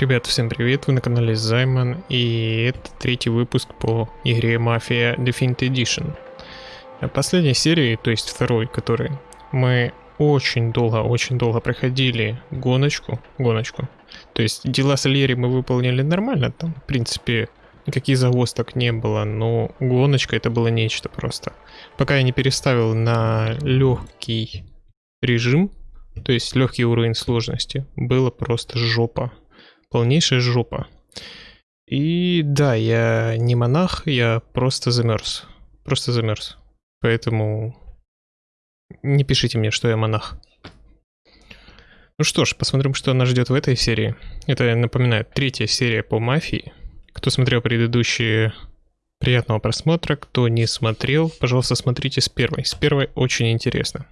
Ребят, всем привет, вы на канале Займан, и это третий выпуск по игре Mafia Definitive Edition. А Последней серии, то есть второй, который мы очень долго, очень долго проходили гоночку, гоночку. То есть дела с Лери мы выполнили нормально, там, в принципе, никаких загвоздок не было, но гоночка это было нечто просто. Пока я не переставил на легкий режим, то есть легкий уровень сложности, было просто жопа полнейшая жопа. И да, я не монах, я просто замерз. Просто замерз. Поэтому не пишите мне, что я монах. Ну что ж, посмотрим, что нас ждет в этой серии. Это, напоминаю, третья серия по мафии. Кто смотрел предыдущие, приятного просмотра. Кто не смотрел, пожалуйста, смотрите с первой. С первой очень интересно.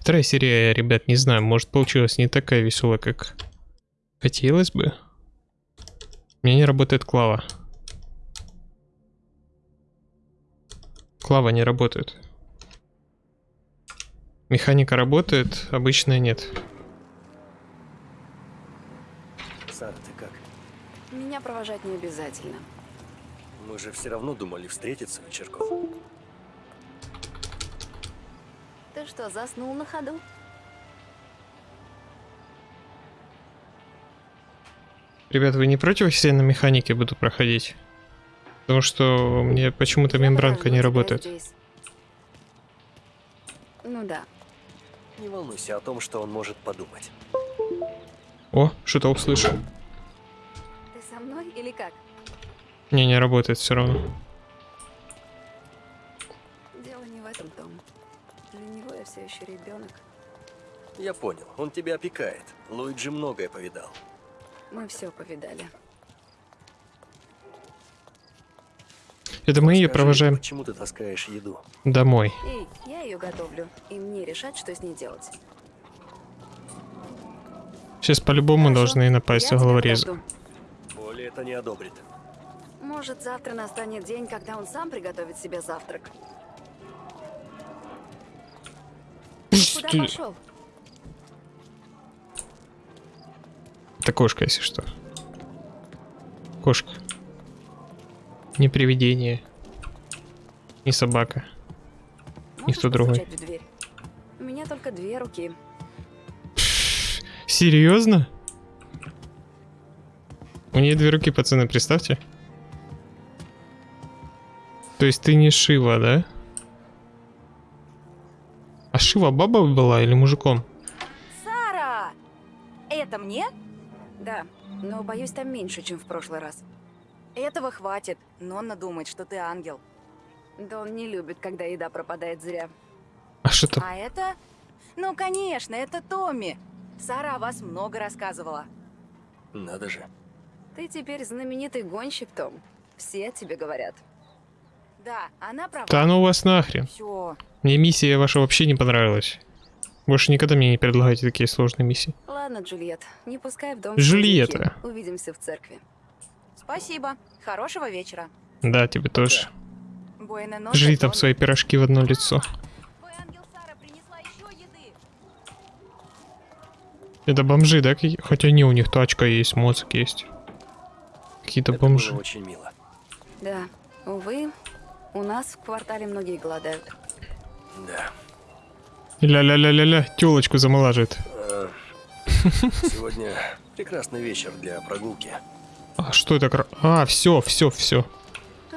Вторая серия, ребят, не знаю, может получилась не такая веселая, как хотелось бы. У меня не работает клава. Клава не работает. Механика работает, обычная нет. Сара, ты как? Меня провожать не обязательно. Мы же все равно думали встретиться вечерком. Ты что, заснул на ходу? Ребят, вы не против, если я на механике буду проходить? Потому что мне почему-то мембранка не работает. Ну да. Не волнуйся о том, что он может подумать. О, что-то услышал. Ты со мной или как? Не, не работает все равно. Дело не в этом, Том. Для него я все еще ребенок. Я понял, он тебя опекает. Луиджи многое повидал. Мы все повидали. Это мы ее провожаем Почему ты таскаешь еду? домой. Эй, я ее готовлю, и мне решать, что с ней делать. Сейчас по-любому должны напасть головорезы. Оля это не одобрит. Может, завтра настанет день, когда он сам приготовит себе завтрак. Куда пошел? Это кошка, если что. Кошка. Не привидение. Не собака. Никто другой. У меня только две руки. Серьезно? У нее две руки, пацаны, представьте. То есть ты не Шива, да? А Шива баба была или мужиком? Сара! Это мне? Да, но боюсь, там меньше, чем в прошлый раз. Этого хватит. Нонна думает, что ты ангел. Да он не любит, когда еда пропадает зря. А что там? А это? Ну, конечно, это Томми. Сара о вас много рассказывала. Надо же. Ты теперь знаменитый гонщик, Том. Все тебе говорят. Да, она права. Да ну вас нахрен. Все. Мне миссия ваша вообще не понравилась. Больше никогда мне не предлагайте такие сложные миссии. Ладно, Джульет, не пускай в дом. Джульетта. Увидимся в церкви. Спасибо. Хорошего вечера. Да, тебе тоже. Нота, Жри там свои пирожки в одно лицо. Твой ангел Сара принесла еще еды. Это бомжи, да? Хотя не, у них тачка есть, мозг есть. Какие-то бомжи. очень мило. Да, увы, у нас в квартале многие голодают. Да. Ля-ля-ля-ля-ля, телочку замолаживает. А, Сегодня прекрасный вечер для прогулки. А что это? А, все, все, все.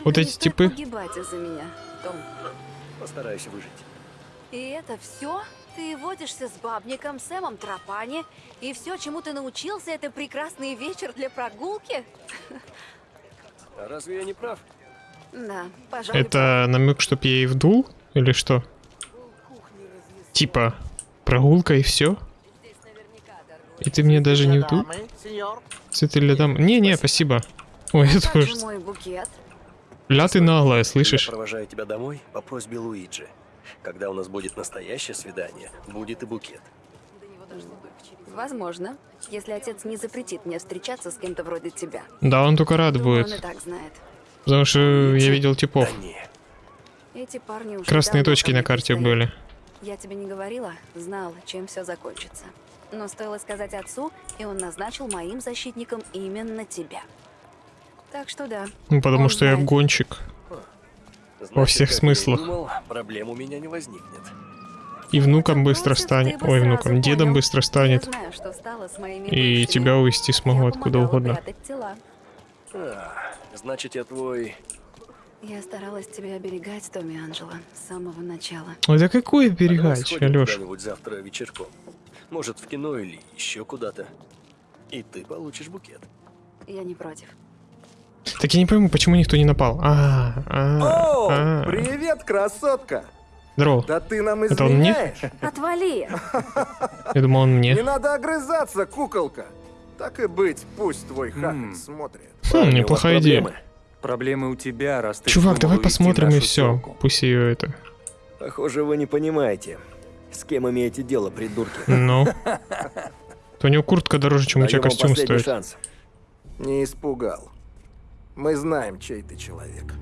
Вот эти типы? погибать из-за меня, Том. Постараюсь выжить. И это все? Ты водишься с бабником Сэмом Тропани, и все, чему ты научился, это прекрасный вечер для прогулки? А разве я не прав? Да, пожалуй. Это намек, чтоб я ей вдул? Или что? Типа, прогулка и все? И ты мне даже не вдул? Цветы для дам... Не-не, спасибо. Ой, это тоже... Ля ты наглая, Я слышишь? провожаю тебя домой по просьбе Луиджи. Когда у нас будет настоящее свидание, будет и букет. Возможно, если отец не запретит мне встречаться с кем-то вроде тебя. Да, он только рад Думаю, он и будет. так знает. Потому что я видел типов. Да. Эти парни уже Красные точки на карте пристают. были. Я тебе не говорила, знала, чем все закончится. Но стоило сказать отцу, и он назначил моим защитником именно тебя. Так что да. Ну, потому он что я знает. гонщик. Значит, всех я и смыслах. думал, проблем у меня не возникнет. И внуком быстро станет. Ой, внуком, дедом быстро станет. Я знаю, что стало с моими И тебя увезти смогу Я откуда угодно. А, значит, я твой... Я старалась тебя оберегать, Томми Анджело, с самого начала. Ой, да какой А давай берегать, сходим Алёш? завтра вечерком. Может, в кино или еще куда-то. И ты получишь букет. Я не против. Так я не пойму, почему никто не напал. А, а, О, а. привет, красотка! Здорово. Да ты нам Это он мне? изменяешь? Отвали! Я думал, он Не мне. надо огрызаться, куколка. Так и быть, пусть твой хахаль М. смотрит. Хм, неплохая идея. Проблемы? У тебя, раз ты Чувак, давай посмотрим и все. Пусть ее это. Похоже, вы не понимаете, с кем имеете дело, придурки. Ну. То у него куртка дороже, чем у тебя костюм стоит. шанс. Не испугал. Мы знаем, чей ты человек.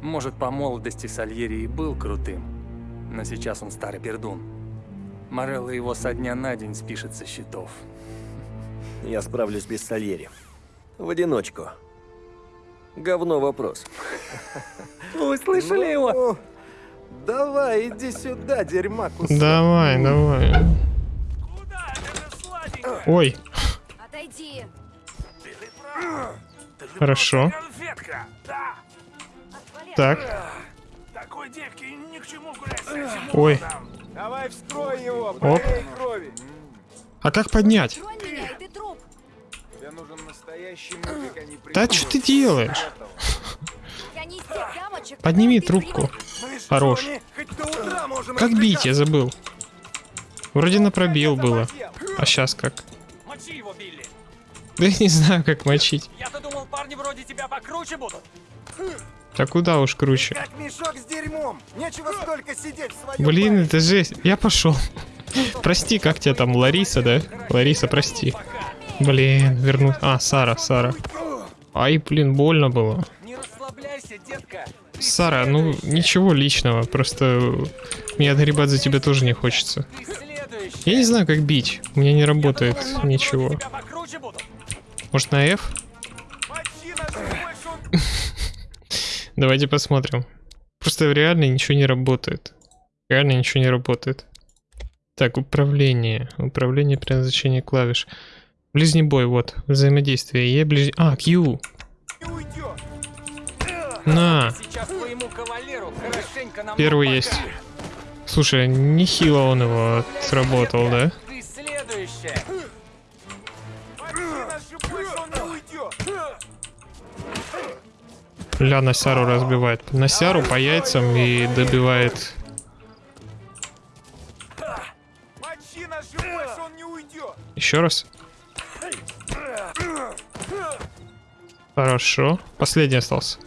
Может, по молодости Сальери и был крутым, но сейчас он старый пердун. Морелло его со дня на день спишет со счетов. Я справлюсь без Сальери. В одиночку. Говно вопрос. Вы слышали его? Ну, Давай, иди сюда, дерьма кусок. Давай, давай. Ой, Отойди! хорошо. Да. Так, Такой девки ни к чему гулять с этим Ой. Давай вскрой его, Оп. крови. а как поднять? Меня! Тебе нужен настоящий мужик, а не Да что ты делаешь? Дамочек, Подними трубку. привык. Хорош. Как бить, я забыл. Вроде на пробел было. А сейчас как? Мочи его, Билли. Да я не знаю, как мочить. Я-то думал, парни вроде тебя покруче будут. Да куда уж круче. Как мешок с дерьмом. Нечего столько сидеть в своем Блин, баре. это жесть. Я пошел. Прости, как тебя там, Лариса, да? Лариса, прости. Блин, верну. А, Сара, Сара. Ай, блин, больно было. Сара, ну ничего личного, просто мне отгребать за тебя тоже не хочется. Я не знаю, как бить, у меня не работает ничего. Может на F? Давайте посмотрим. Просто реально ничего не работает. Реально ничего не работает. Так, управление. Управление при назначении клавиш. Ближний бой, вот. Взаимодействие. Е ближ... А, Q. На. Первый есть. Слушай, нехило он его отработал, да? Ля на Сяру разбивает. На Сяру по яйцам и добивает. Еще раз. Хорошо. Последний остался.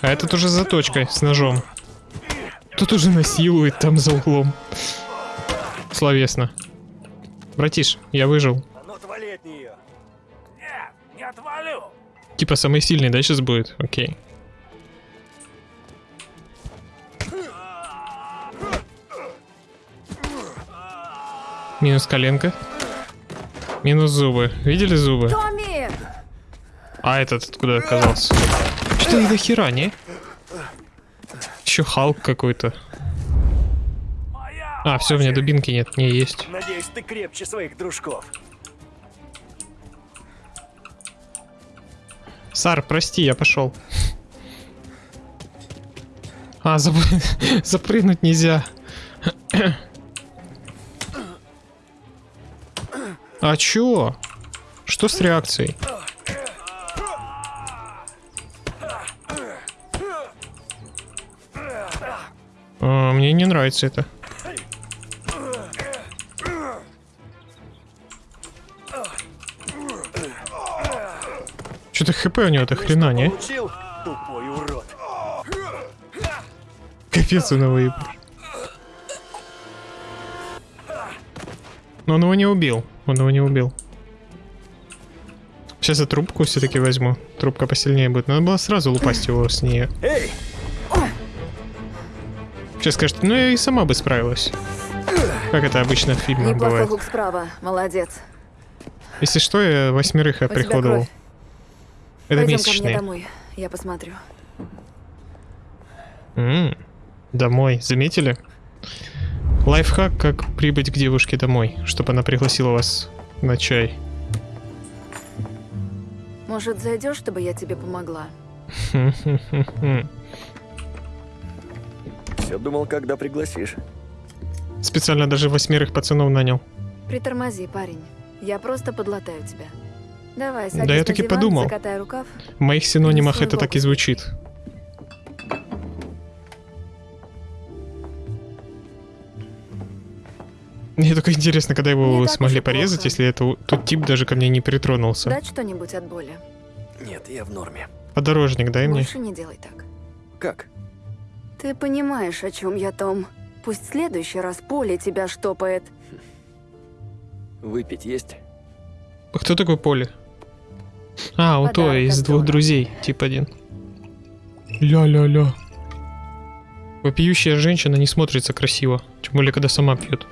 А этот уже с заточкой, с ножом. Тут уже насилует там за углом. Словесно. Братиш, я выжил. А ну отвали от нее. Нет, не отвалю. Типа самый сильный, да, сейчас будет? Окей. Минус коленка. Минус зубы. Видели зубы? Томми! А этот откуда оказался? Что до хера, не? Еще Халк какой-то. А, все, у меня дубинки нет, не есть. Надеюсь, ты крепче своих дружков. Сар, прости, я пошел. А, заб... запрыгнуть нельзя. А чё? Что с реакцией? Мне не нравится это. Что-то хп у него до хрена, не? Капец он его еб- Но он его не убил. Он его не убил. Сейчас я трубку все-таки возьму. Трубка посильнее будет. Надо было сразу лупасть его с нее. Эй! Сейчас скажет, ну я и сама бы справилась. Как это обычно в фильмах бывает. хук справа. Молодец. Если что, я восьмерых оприходовал. Это Пойдем ко мне месячные. домой. Я посмотрю. М, Домой. Заметили? Лайфхак, как прибыть к девушке домой, чтобы она пригласила вас на чай. Может, зайдешь, чтобы я тебе помогла? Все думал, когда пригласишь. Специально даже восьмерых пацанов нанял. Притормози, парень. Я просто подлатаю тебя. Давай, садись Да я на так и диван, подумал. рукав. В моих синонимах это так и звучит. Мне только интересно, когда его Не смогли порезать, плохо. если это тот тип даже ко мне не притронулся. Дать что-нибудь от боли. Нет, я в норме. Подорожник дай мне. Больше не делай так. Как? Ты понимаешь, о чем я, Том? Пусть в следующий раз поле тебя штопает. Выпить есть? А Кто такой Поли? А, у то Подарок из двух Дона. друзей, тип один. Ля-ля-ля. Вопиющая женщина не смотрится красиво, тем более, когда сама пьет.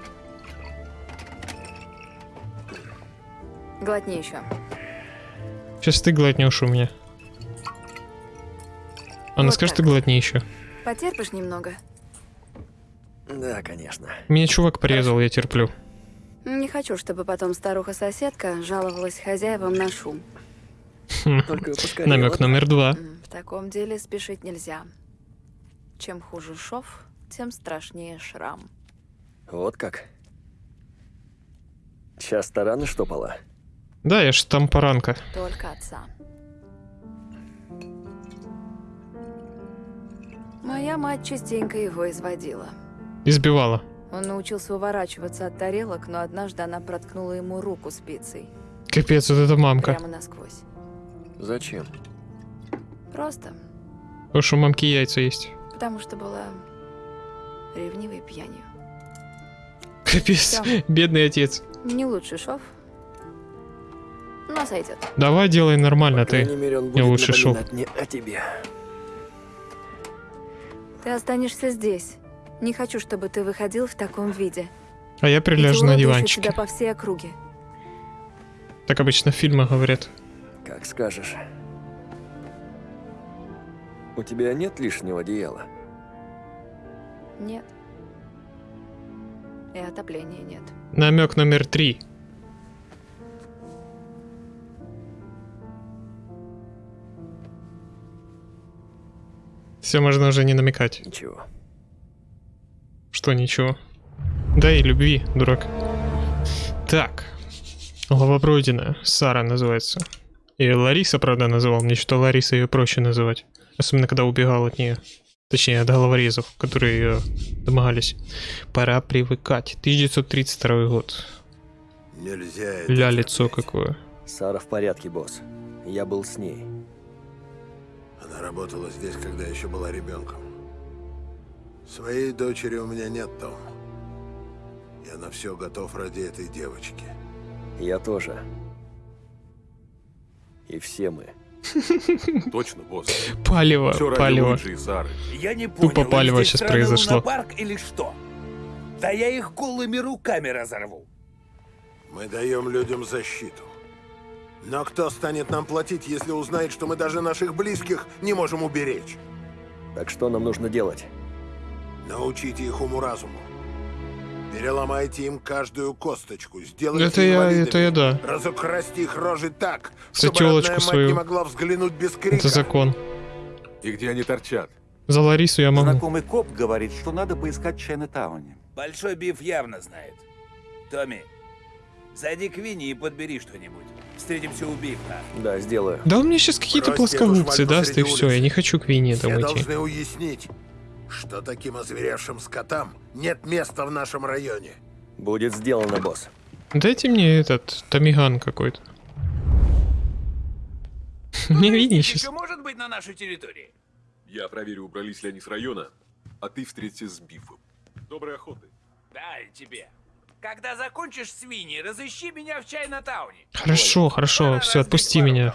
Глотни еще. Сейчас ты глотнешь у меня. Она Вот скажет, так. ты глотни еще. Потерпишь немного? Да, конечно. Меня чувак порезал, я терплю. Не хочу, чтобы потом старуха-соседка жаловалась хозяевам на шум. Только поскорее. Намек номер два. В таком деле спешить нельзя. Чем хуже шов, тем страшнее шрам. Вот как. Сейчас тараны штопала. Да, я ж там поранка. Только отца. Моя мать частенько его изводила. Избивала. Он научился уворачиваться от тарелок, но однажды она проткнула ему руку спицей. Капец, вот это мамка. Прямо насквозь. Зачем? Просто Потому что у мамки яйца есть. потому что была ревнивой пьянью. Капец, Всё. бедный отец. Не лучший шов, но сойдет. Давай делай нормально, По ты. мере, он будет лучше шел. напоминать мне о тебе. Ты останешься здесь. Не хочу, чтобы ты выходил в таком виде. А я Эти приляжу на диванчике. тебя по всей округе. Так обычно в фильмах говорят. Как скажешь. У тебя нет лишнего одеяла? Нет. И отопления нет. Намек номер три. Все, можно уже не намекать. Ничего. Что ничего. Да и любви, дурак. Так. Глава пройдена. Сара называется. И Лариса, правда, называл. Мне что Лариса ее проще называть. Особенно, когда убегал от нее. Точнее, от головорезов, которые ее домогались. Пора привыкать. 1932 год. Нельзя Ля лицо терпеть. какое. Сара в порядке, босс. Я был с ней. Она работала здесь, когда еще была ребенком. Своей дочери у меня нет, Том. Я на все готов ради этой девочки. Я тоже. И все мы. Точно, босс. Палево, Все палево. Я не понял, Тупо палево сейчас произошло. лунопарк или что? Да я их голыми руками разорву. Мы даем людям защиту. Но кто станет нам платить, если узнает, что мы даже наших близких не можем уберечь? Так что нам нужно делать? Научите их уму-разуму. Переломайте им каждую косточку, сделайте Это я, это я да. Разукрасьте их рожи так, За чтобы родная мать свою. не могла взглянуть без крика. Это закон. И где они торчат? За Ларису я могу. Знакомый коп говорит, что надо поискать в Чайна-тауне. Большой Биф явно знает. Томми, зайди к Винни и подбери что-нибудь. Встретимся у Бифа. Да, сделаю. Да он мне сейчас какие-то плоскогубцы даст и все. Я не хочу к Вине Все там идти. должны уяснить, что таким озверевшим скотам нет места в нашем районе. Будет сделано, босс. Дайте мне этот Томиган какой-то. Мне Винни сейчас. может быть на нашей территории? Я проверю, убрались ли они с района, а ты встретишься с Бифом. Доброй охоты. Да, и тебе. Когда закончишь с Винни, разыщи меня в Чайна-тауне. Хорошо, хорошо, Пора все, отпусти меня.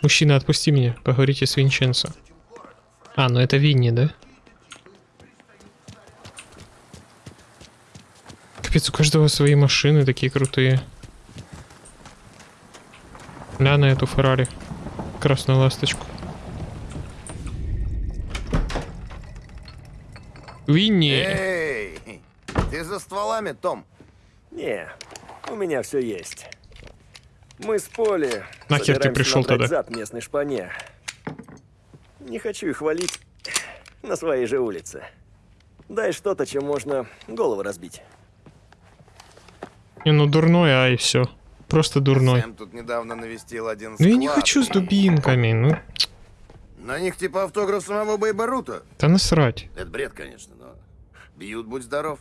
Мужчина, отпусти меня. Поговорите с Винченцо. А, ну это Винни, да? Капец, у каждого свои машины такие крутые. Ля на эту Феррари. Красную ласточку. Винни! Эй, ты за стволами, Том? Не, у меня все есть. Мы с Поли Нахер ты пришел тогда? зад местной шпане. Не хочу их валить на своей же улице. Дай что-то, чем можно голову разбить. Не, ну дурной, а и все. Просто дурной. Сэм тут недавно навестил один Ну я не склад. хочу с дубинками, ну. На них типа автограф самого Бейбарута. Да насрать. Это бред, конечно, но бьют, будь здоров.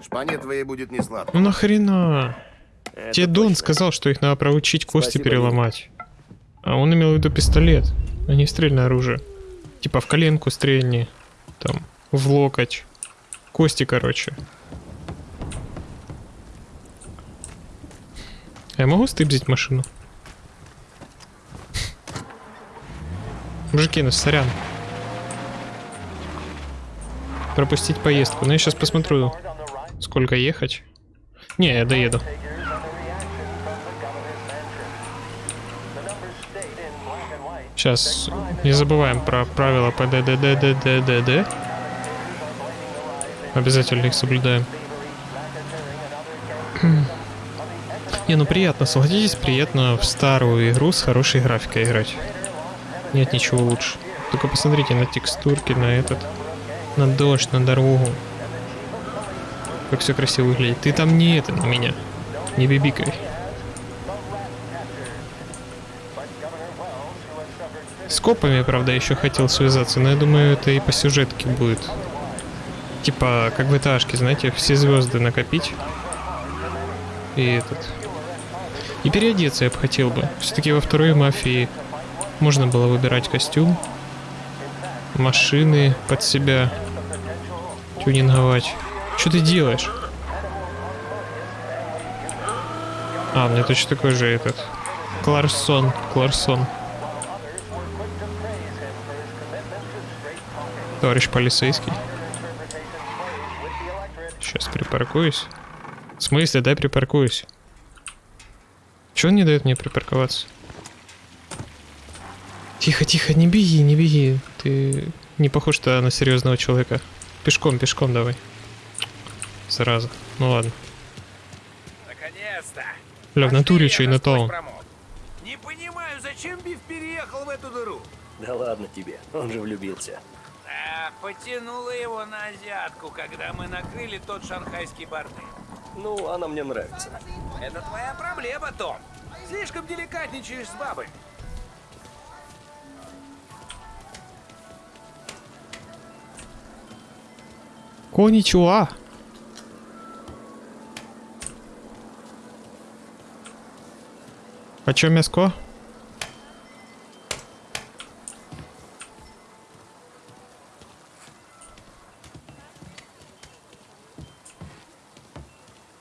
Шпане твоей будет не сладко. Ну нахрена? Это Тебе Дон сказал, что их надо проучить кости Спасибо, переломать. А он имел в виду пистолет, а не стрельное оружие. Типа в коленку стрельни, там, в локоть. Кости, короче. А я могу стыбзить машину? Мужики, ну сорян. Пропустить поездку. Ну я сейчас посмотрю, сколько ехать. Не, я доеду. Сейчас не забываем про правила ПДДДДДД. Обязательно их соблюдаем. Не, ну приятно, согласитесь, приятно в старую игру с хорошей графикой играть. Нет ничего лучше. Только посмотрите на текстурки, на этот, на дождь, на дорогу. Как все красиво выглядит. Ты там не это на меня. Не бибикай. С копами, правда, еще хотел связаться, но я думаю, это и по сюжетке будет. Типа, как в этажке, знаете, все звезды накопить. И этот. И переодеться я бы хотел бы. Все-таки во второй мафии можно было выбирать костюм, машины под себя, тюнинговать. Что ты делаешь? А, меня точно такой же этот. Кларсон, Кларсон. Товарищ полицейский. Сейчас припаркуюсь. В смысле, дай припаркуюсь. Чего он не дает мне припарковаться? Тихо, тихо, не беги, не беги. Ты не похож -то на серьезного человека. Пешком, пешком давай. Сразу. Ну ладно. Наконец-то! Бля, в натуре что и на то. Не понимаю, зачем Биф переехал в эту дыру? Да ладно тебе, он же влюбился. А, потянуло его на азиатку, когда мы накрыли тот шанхайский бордель. Ну, она мне нравится. Это твоя проблема, Том. Слишком деликатничаешь с бабой. Коничуа. Почем мяско?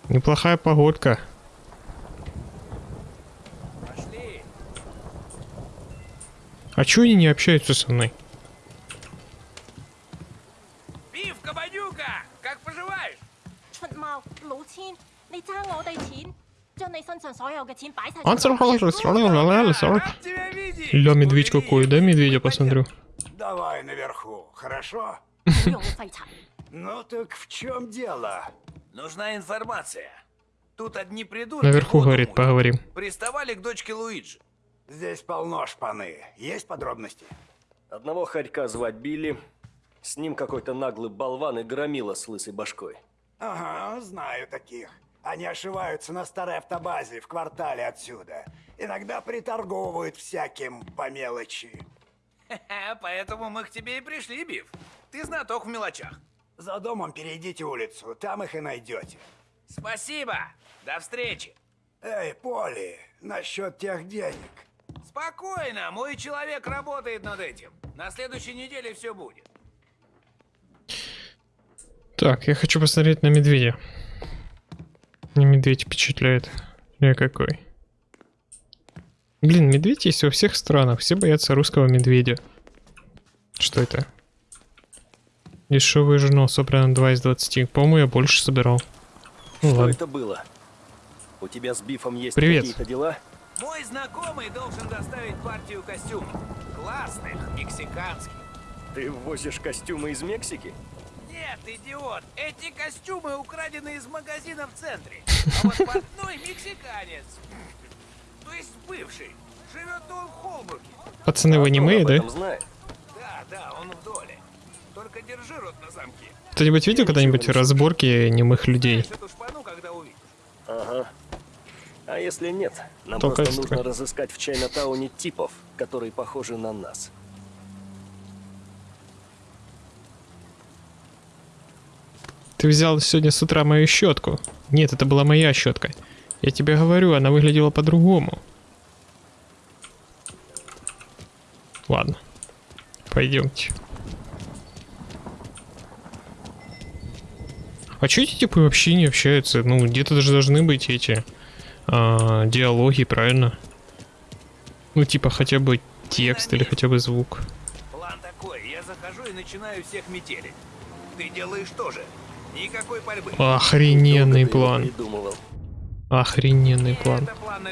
Неплохая погодка. Пошли. А чё они не общаются со мной? Он Ля, медведь какой, да, медведя посмотрю. Давай наверху, хорошо? Ну так в чем дело? Нужна информация. Тут одни придут. Наверху, говорит, поговорим. Приставали к дочке Луиджи. Здесь полно шпаны. Есть подробности? Одного харька звать Билли. С ним какой-то наглый болван и громила с лысой башкой. Ага, знаю таких. Они ошиваются на старой автобазе в квартале отсюда. Иногда приторговывают всяким по мелочи. Поэтому мы к тебе и пришли, Биф. Ты знаток в мелочах. За домом перейдите улицу, там их и найдете. Спасибо. До встречи. Эй, Поли, насчет тех денег. Спокойно, мой человек работает над этим. На следующей неделе все будет. Так, я хочу посмотреть на медведя. Мне медведь впечатляет. Я какой. Блин, медведь есть во всех странах. Все боятся русского медведя. Что это? Дешевый журнал собрано 2 из 20. По-моему, я больше собирал. Ну Что ладно. это было? У тебя с Бифом есть Привет. какие-то дела? Мой знакомый должен доставить партию костюмов. Классных, мексиканских. Ты возишь костюмы из Мексики? Нет, идиот, эти костюмы украдены из магазина в центре. А вот портной мексиканец. То есть бывший. Живет он в Холбруке. Пацаны в аниме, да? Да, да, он в доле. Только держи рот на замке. Кто-нибудь видел когда-нибудь разборки немых людей? Шпану. Ага. А если нет, нам Только просто нужно разыскать в Чайна-тауне типов, которые похожи на нас. Ты взял сегодня с утра мою щетку. Нет, это была моя щетка. Я тебе говорю, она выглядела по-другому. Ладно. Пойдемте. А чё эти типы вообще не общаются? Ну, где-то даже должны быть эти а, диалоги, правильно? Ну, типа хотя бы текст или хотя бы звук. План такой, я захожу и начинаю всех метелить. Ты делаешь то же. Никакой пальбы. Охрененный план. Охрененный план. План.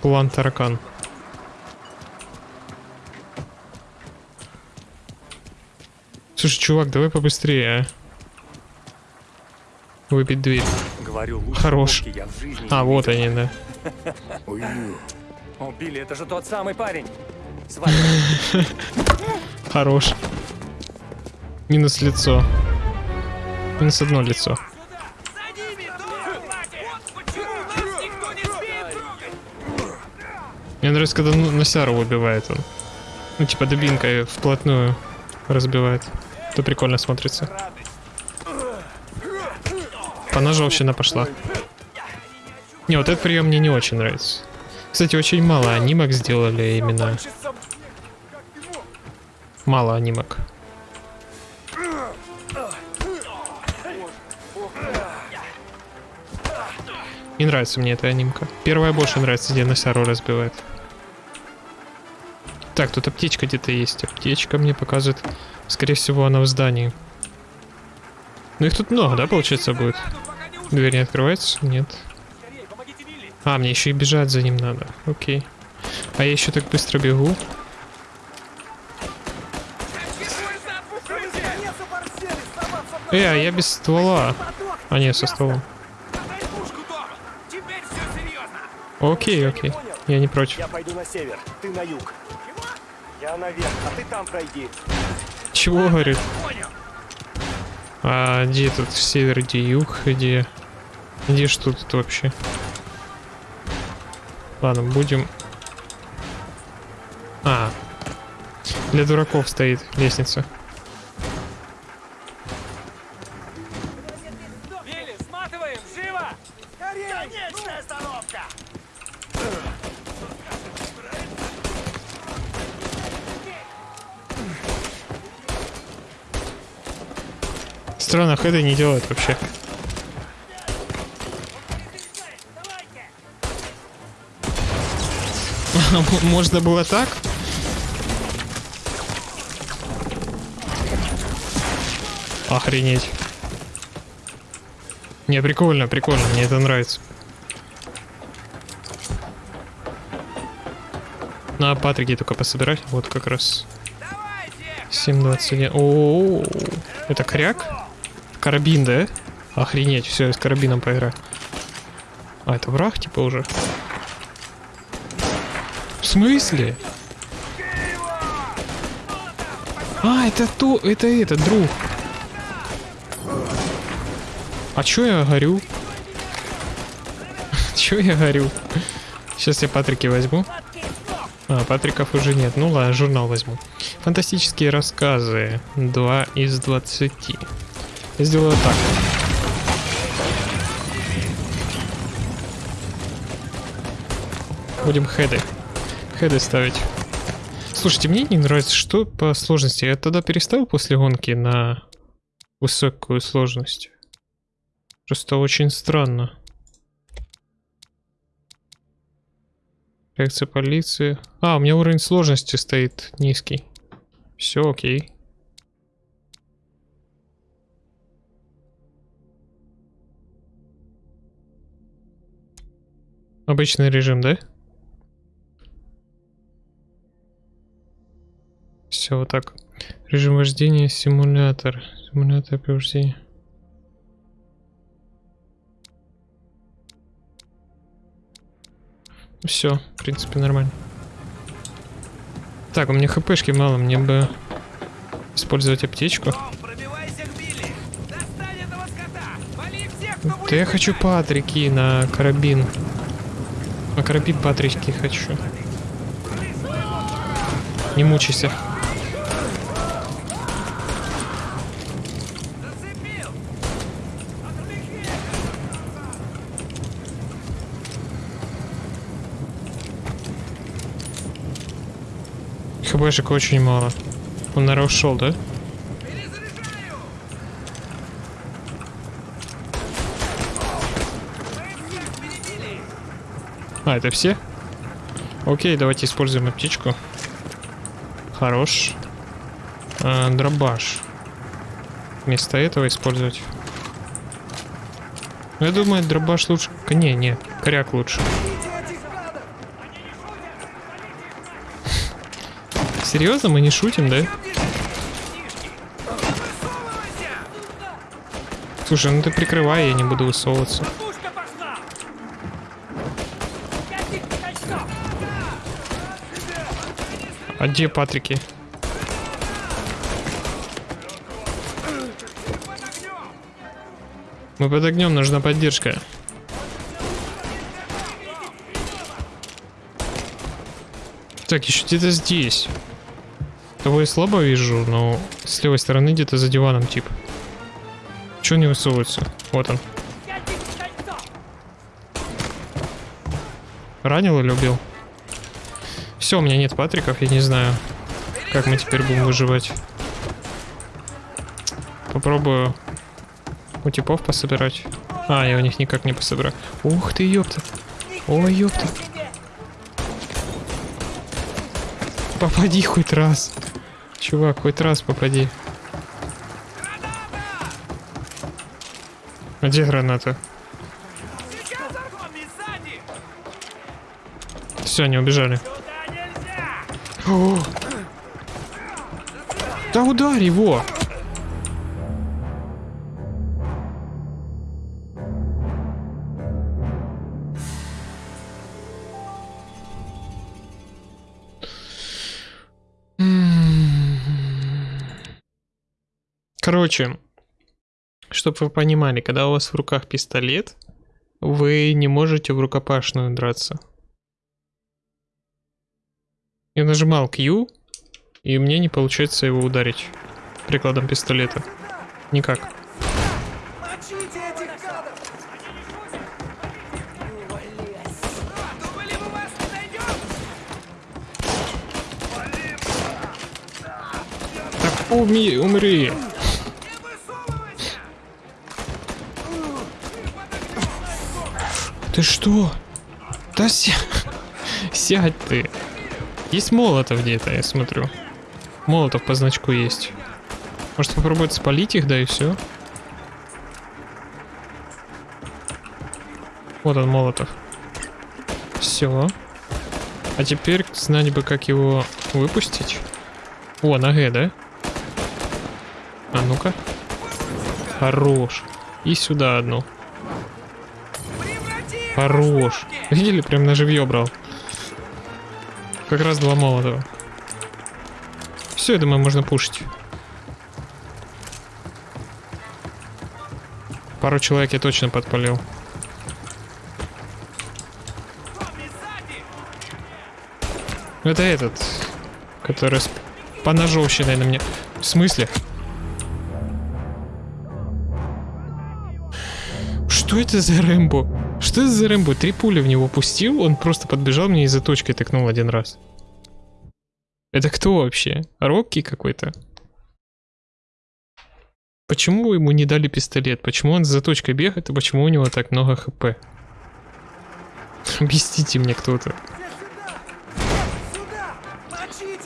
План таракан. Слушай, чувак, давай побыстрее, а. Выбить дверь. Говорю, лучше Хорош. водки я в жизни А, вот они, да. О, Билли, это же тот самый парень. Хорош. Минус лицо. Минус одно лицо. Мне нравится, когда ну- Носяру убивает он. Ну, типа дубинкой вплотную разбивает. Это прикольно смотрится. Поножовщина пошла. Не, вот этот прием мне не очень нравится. Кстати, очень мало анимок сделали именно. Мало анимок. Не нравится мне эта анимка. Первая больше нравится, где Носяру разбивает. Так, тут аптечка где-то есть. Аптечка мне показывает. Скорее всего, она в здании. Ну их тут много, да, получается, будет? Дверь не открывается? Нет. А, мне еще и бежать за ним надо. Окей. А я еще так быстро бегу. Э, а я без ствола. А, нет, со стволом. Окей, окей. Я не против. Я пойду на север, ты на юг. Я наверх, а ты там пройди. Чего, говорит? А где тут север, где юг, где... Где что тут вообще? Ладно, будем... А. Для дураков стоит лестница. Странно, хэды не делают вообще. Можно было так? Охренеть. Не, прикольно, прикольно, мне это нравится. На Патрике только пособирать, вот как раз. 7.21. О, это кряк? Карабин, да? Охренеть, все, я с карабином поиграю. А, это враг, типа, уже? В смысле? А, это то, это этот, друг. А чё я горю? чё я горю? Сейчас я Патрики возьму. А, Патриков уже нет. Ну ладно, журнал возьму. Фантастические рассказы. 2 из 20. Я сделаю так. Будем хеды. Хеды ставить. Слушайте, мне не нравится, что по сложности. Я тогда переставил после гонки на высокую сложность. Просто очень странно. Реакция полиции. А, у меня уровень сложности стоит низкий. Все окей. Обычный режим, да? Все, вот так. Режим вождения, симулятор. Симулятор при. Все, в принципе, нормально. Так, у меня хпшки мало, мне бы использовать аптечку. Да я хочу патрики на карабин. На карабин патрики хочу. Не мучайся. ХБшек очень мало. Он, наверное, ушел, да? А, это все? Окей, давайте используем аптечку. Хорош. А, дробаш. Вместо этого использовать. Я думаю, дробаш лучше... Не, не, коряк лучше. Серьезно, мы не шутим, да? Слушай, ну ты прикрывай, я не буду высовываться. А где Патрики? Мы под огнем, нужна поддержка. Так, еще где-то здесь. Того я слабо вижу, но с левой стороны где-то за диваном тип. Че не высовывается? Вот он. Ранил или убил? Все, у меня нет патриков, я не знаю, как мы теперь будем выживать. Попробую у типов пособирать. А, я у них никак не пособираю. Ух ты, ёпта. Ой, ёпта. Попади хоть раз. Чувак, хоть раз попади. А где граната? Все, они убежали. О! Да ударь его! Короче, чтобы вы понимали, когда у вас в руках пистолет, вы не можете в рукопашную драться. Я нажимал Q, и мне не получается его ударить прикладом пистолета. Никак. Так уми, умри. Ты что? Да ся... сядь ты. Есть молотов где-то, я смотрю. Молотов по значку есть. Может попробовать спалить их, да и все. Вот он, молотов. Все. А теперь знать бы, как его выпустить. О, на Г, да? А ну-ка. Хорош. И сюда одну. Хорош. Видели, прям на живье брал. Как раз два молотого. Все, я думаю, можно пушить. Пару человек я точно подпалил. Это этот, который с поножовщиной на мне. В смысле? Что это за Рэмбо? Что это за Рэмбо? Три пули в него пустил, он просто подбежал мне и за точкой тыкнул один раз. Это кто вообще? Рокки какой-то? Почему ему не дали пистолет? Почему он за точкой бегает и почему у него так много хп? Объясните мне кто-то.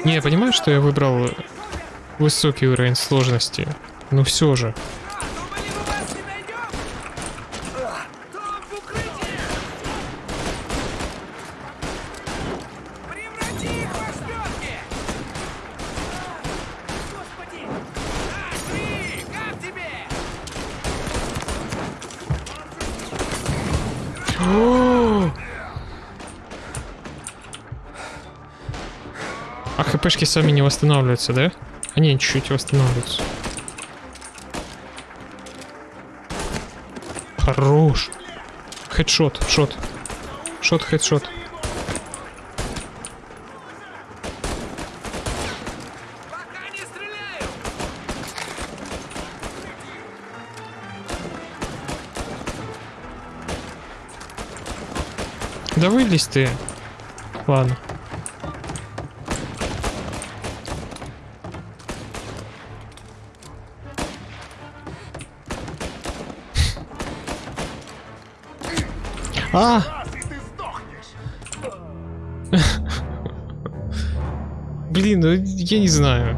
Не, я понимаю, что я выбрал высокий уровень сложности, но все же. Хпшки сами не восстанавливаются, да? Они чуть-чуть восстанавливаются. Хорош. Хедшот, шот. Шот, хедшот. Да вылезь ты. Ладно. А! Блин, ну я не знаю.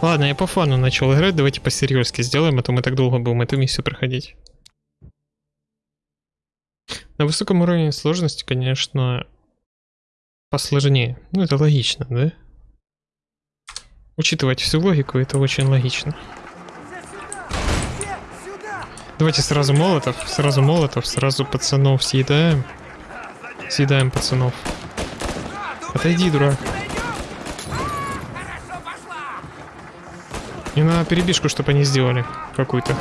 Ладно, я по фану начал играть, давайте по-серьезки сделаем, а то мы так долго будем эту миссию проходить. На высоком уровне сложности, конечно, посложнее. Ну, это логично, да? Учитывать всю логику, это очень логично. Давайте сразу молотов, сразу молотов, сразу пацанов съедаем. Съедаем пацанов. Отойди, дурак. Не на перебежку, чтобы они сделали какую-то.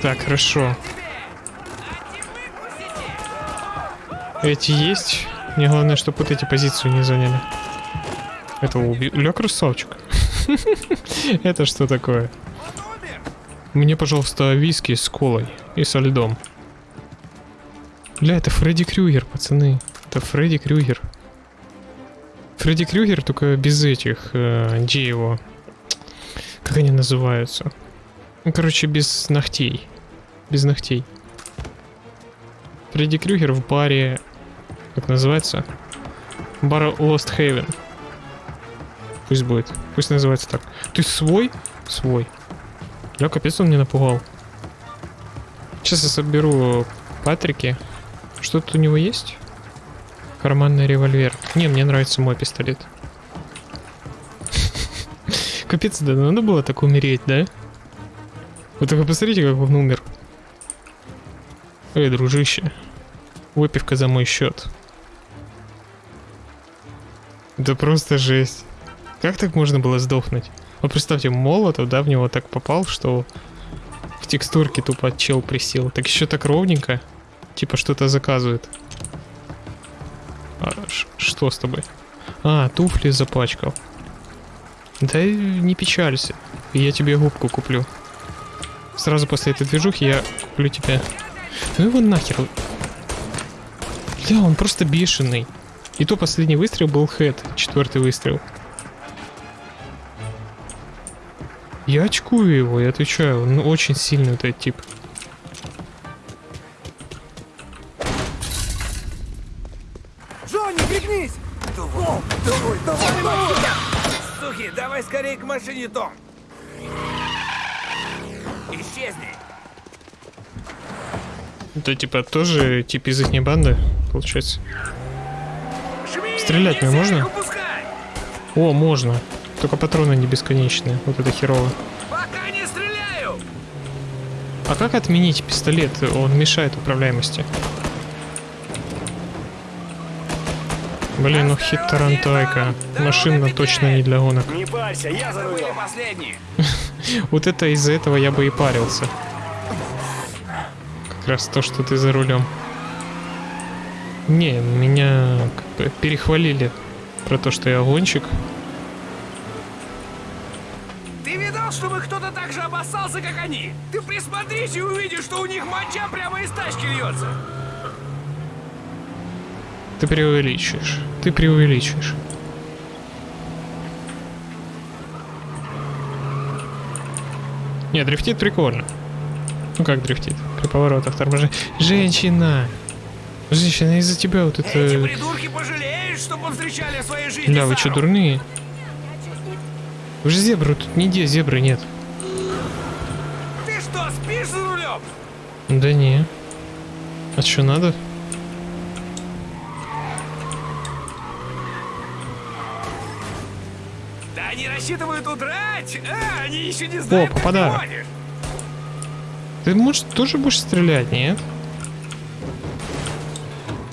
Так, хорошо. Эти есть. Мне главное, чтобы вот эти позицию не заняли. Это убил. Ля, красавчик. Это что такое? Мне, пожалуйста, виски с колой и со льдом. Бля, это Фредди Крюгер, пацаны. Это Фредди Крюгер. Фредди Крюгер, только без этих, э, где его? Как они называются? Ну, короче, без ногтей. Без ногтей. Фредди Крюгер в баре как называется? Бар Lost Haven. Пусть будет. Пусть называется так. Ты свой? Свой. Я капец он мне напугал. Сейчас я соберу Патрики. Что тут у него есть? Карманный револьвер. Не, мне нравится мой пистолет. Капец, да надо было так умереть, да? Вы только посмотрите, как он умер. Эй, дружище. Выпивка за мой счет. Да просто жесть. Как так можно было сдохнуть? Вот представьте, молотов, да, в него так попал, что в текстурке тупо чел присел. Так еще так ровненько. Типа что-то заказывает. А, что с тобой? А, туфли запачкал. Да не печалься. Я тебе губку куплю. Сразу после этой движухи я куплю тебе... Ну его нахер. Бля, он просто бешеный. И то последний выстрел был хед, четвертый выстрел. Я очкую его, я отвечаю, он очень сильный этот тип. Джонни, пригнись! Давай, давай, давай, давай! Сухи, давай скорее к машине, Том! Исчезни! Это типа тоже тип из их банды, получается. Стрелять мне можно? О, можно. Только патроны не бесконечные. Вот это херово. Пока не стреляю! А как отменить пистолет? Он мешает управляемости. Блин, ну хит Тарантайка. Машина точно не для гонок. Не парься, я за рулем. последний. Вот это из-за этого я бы и парился. Как раз то, что ты за рулем. Не, меня как бы перехвалили про то, что я гонщик. Видал, чтобы кто-то так же обоссался, как они? Ты присмотрись и увидишь, что у них моча прямо из тачки льется. Ты преувеличиваешь. Ты преувеличиваешь. Не, дрифтит прикольно. Ну как дрифтит? При поворотах торможения. Женщина! Женщина, из-за тебя вот это... Эти придурки пожалеют, что повстречали в своей жизни Бля, вы что, дурные? Вы же зебры, тут нигде зебры нет. Ты что, спишь за рулем? Да не. А что надо? Да они рассчитывают удрать! А, они еще не знают, О, попадаю. ты может, тоже будешь стрелять, нет?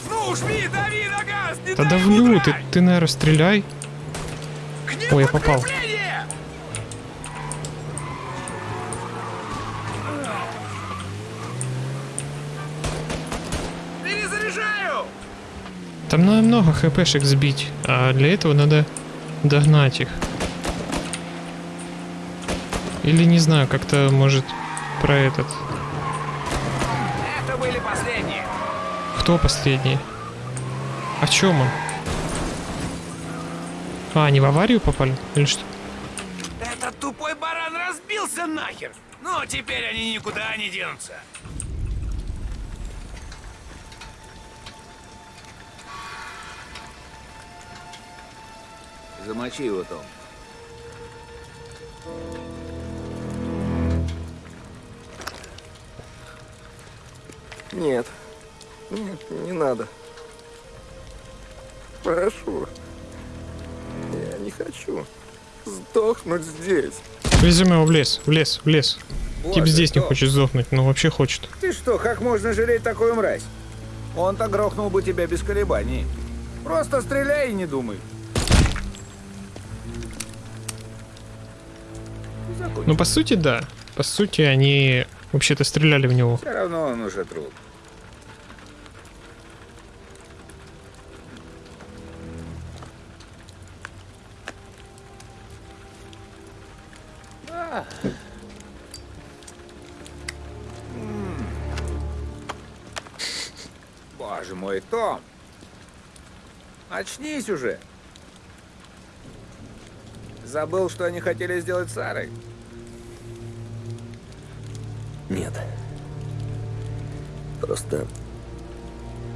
Ну, жми, дави на газ, не Да давлю, ты, ты, наверное, стреляй. Ой, я попал. подкрепление! Там надо много хпшек сбить, а для этого надо догнать их. Или не знаю, как-то может про этот. Это были последние. Кто последний? О чем он? А, они в аварию попали? Или что? Этот тупой баран разбился нахер. Ну, теперь они никуда не денутся. Замочи его, Том. Нет. Нет, не надо. Прошу. Я не хочу сдохнуть здесь. Везем его в лес, в лес, в лес. Тип Боже, здесь не Том. хочет сдохнуть, но вообще хочет. Ты что, как можно жалеть такую мразь? Он-то грохнул бы тебя без колебаний. Просто стреляй и не думай. Ну, по сути, да. По сути, они вообще-то стреляли в него. Все равно он уже труп. А. Боже мой, Том! Очнись уже! Забыл, что они хотели сделать с Сарой? Нет. Просто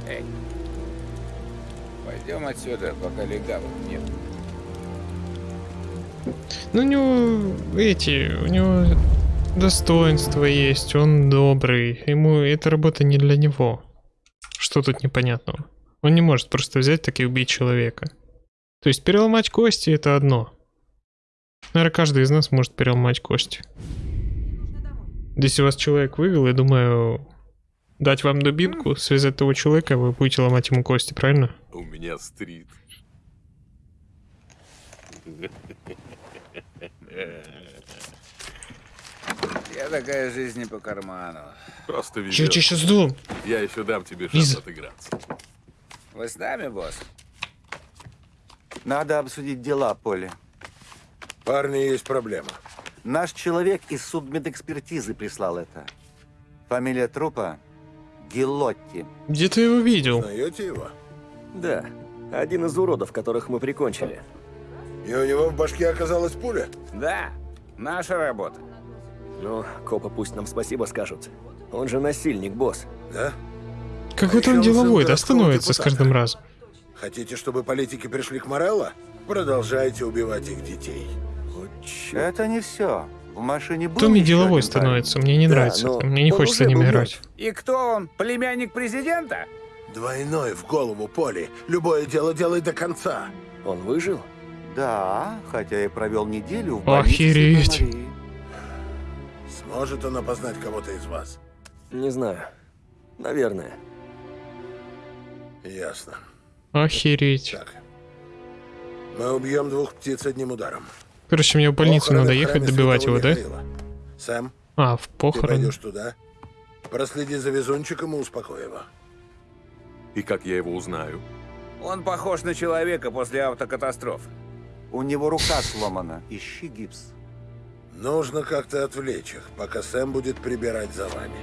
Эй, пойдем отсюда, пока легавых нет. Ну, у него эти, у него достоинства есть, он добрый. Ему эта работа не для него. Что тут непонятного? Он не может просто взять так и убить человека. То есть переломать кости это одно. Наверное, каждый из нас может переломать кости. Если вас человек вывел, я думаю, дать вам дубинку, связать того человека, вы будете ломать ему кости, правильно? У меня стрит. Я такая жизнь не по карману. Просто везет. Чё, чё, сейчас жду? Я еще дам тебе шанс Лиза. отыграться. Вы с нами, босс? Надо обсудить дела, Поли. Парни, есть проблема. Наш человек из судмедэкспертизы прислал это. Фамилия трупа Гилотти. Где ты его видел? Знаете его? Да. Один из уродов, которых мы прикончили. И у него в башке оказалась пуля? Да, наша работа. Ну, копы пусть нам спасибо скажут. Он же насильник, босс. Да? Какой-то он Еще он деловой, да, становится с каждым разом. Хотите, чтобы политики пришли к Морелло? Продолжайте убивать их детей. Чё. Это не все. В машине был Томми деловой становится, мне не Да, нравится но это, мне не он хочется ним был играть. И кто он? Племянник президента? Двойной в голову Поли. Любое дело делай до конца. Он выжил? Да, хотя и провел неделю в больнице Охереть. Сможет он опознать кого-то из вас? Не знаю. Наверное. Ясно. Охереть. Так. Мы убьем двух птиц одним ударом. Короче, мне в больницу Похороны надо ехать добивать его, Святого да? Михаила. Сэм, А, в ты похорон. пойдешь туда. Проследи за везунчиком и успокой его. И как я его узнаю? Он похож на человека после автокатастрофы. У него рука сломана. Ищи гипс. Нужно как-то отвлечь их, пока Сэм будет прибирать за вами.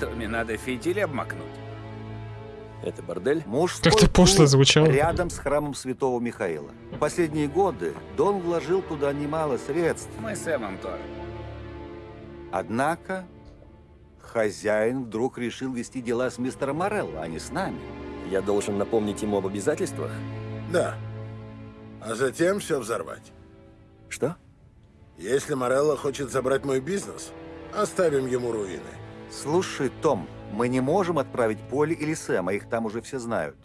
Томми надо фитиль обмакнуть. Это бордель? Мужской Как-то пошло звучало. Рядом с храмом Святого Михаила. В последние годы Дон вложил туда немало средств. Мы с Сэмом тоже. Однако хозяин вдруг решил вести дела с мистером Морелло, а не с нами. Я должен напомнить ему об обязательствах? Да. А затем все взорвать. Что? Если Морелло хочет забрать мой бизнес, оставим ему руины. Слушай, Том, мы не можем отправить Поли или Сэма, их там уже все знают.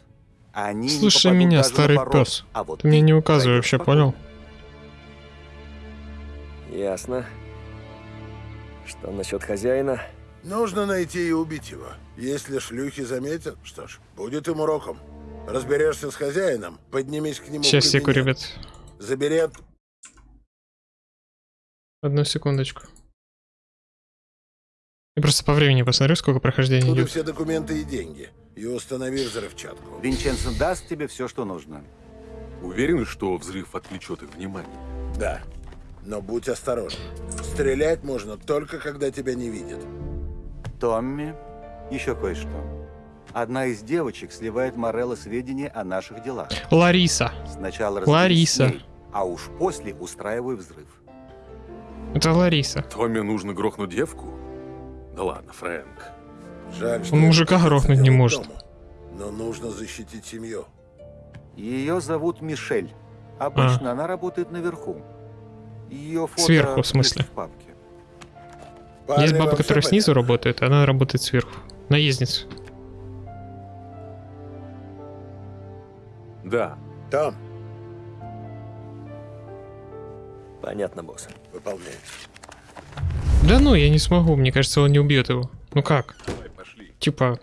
Они не Слушай меня, старый порог. пес. А вот Ты мне не указывай вообще, спокойно. понял? Ясно. Что насчет хозяина? Нужно найти и убить его. Если шлюхи заметят, что ж, будет им уроком. Разберешься с хозяином, поднимись к нему Сейчас, секу, ребят. Забери от... Одну секундочку. Я просто по времени посмотрю, сколько прохождения оттуда идет. все документы и деньги. И установи взрывчатку. Винченцо даст тебе все, что нужно. Уверены, что взрыв отвлечет их внимание? Да. Но будь осторожен. Стрелять можно только, когда тебя не видят. Томми, еще кое-что. Одна из девочек сливает Морелло сведения о наших делах. Лариса. Сначала Лариса. ней, а уж после устраивай взрыв. Это Лариса. Томми нужно грохнуть девку? Да ладно, Фрэнк. Жаль, что Он мужика грохнуть не может. дома. Но нужно защитить семью. Ее зовут Мишель. Обычно она работает наверху. Ее фото А. Сверху, в смысле? в папке. Парни, Есть баба, которая снизу работает, а она работает сверху. Наездница. Да. Там. Понятно, босс. Выполняй. Да ну, я не смогу, мне кажется, он не убьет его. Ну как? Давай, пошли. Типа...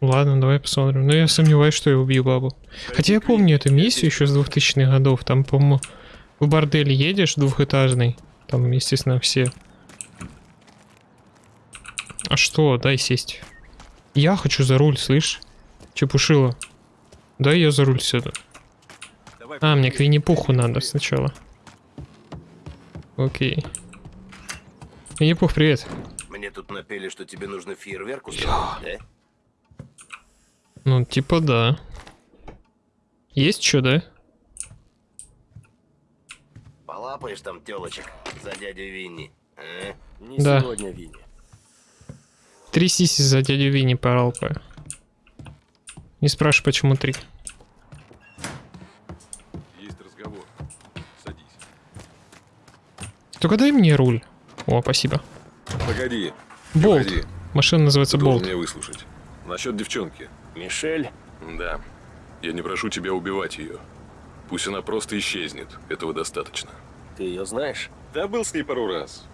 Ладно, давай посмотрим. Но я сомневаюсь, что я убью бабу. Хотя я помню эту миссию еще с 2000-х годов. Там, по-моему, в бордель едешь двухэтажный. Там, естественно, все. А что? Дай сесть. Я хочу за руль, слышь? Чепушила. Дай я за руль сюда. А, мне к Винни-Пуху надо сначала. Окей. Винни-Пух, привет. Мне тут напели, что тебе нужно фейерверк устроить, да? Ну, типа да. Есть что, да? Полапаешь там телочек за дядю Винни, а? Не Да. сегодня, Винни. Три сиси за дядю Винни поралпаю. Не спрашивай, почему три. Только дай мне руль. О, спасибо. Погоди. Болт. Погоди. Машина называется Ты Болт. меня выслушать. Насчет девчонки. Мишель? Да. Я не прошу тебя убивать ее. Пусть она просто исчезнет. Этого достаточно. Ты ее знаешь? Да, был с ней пару раз.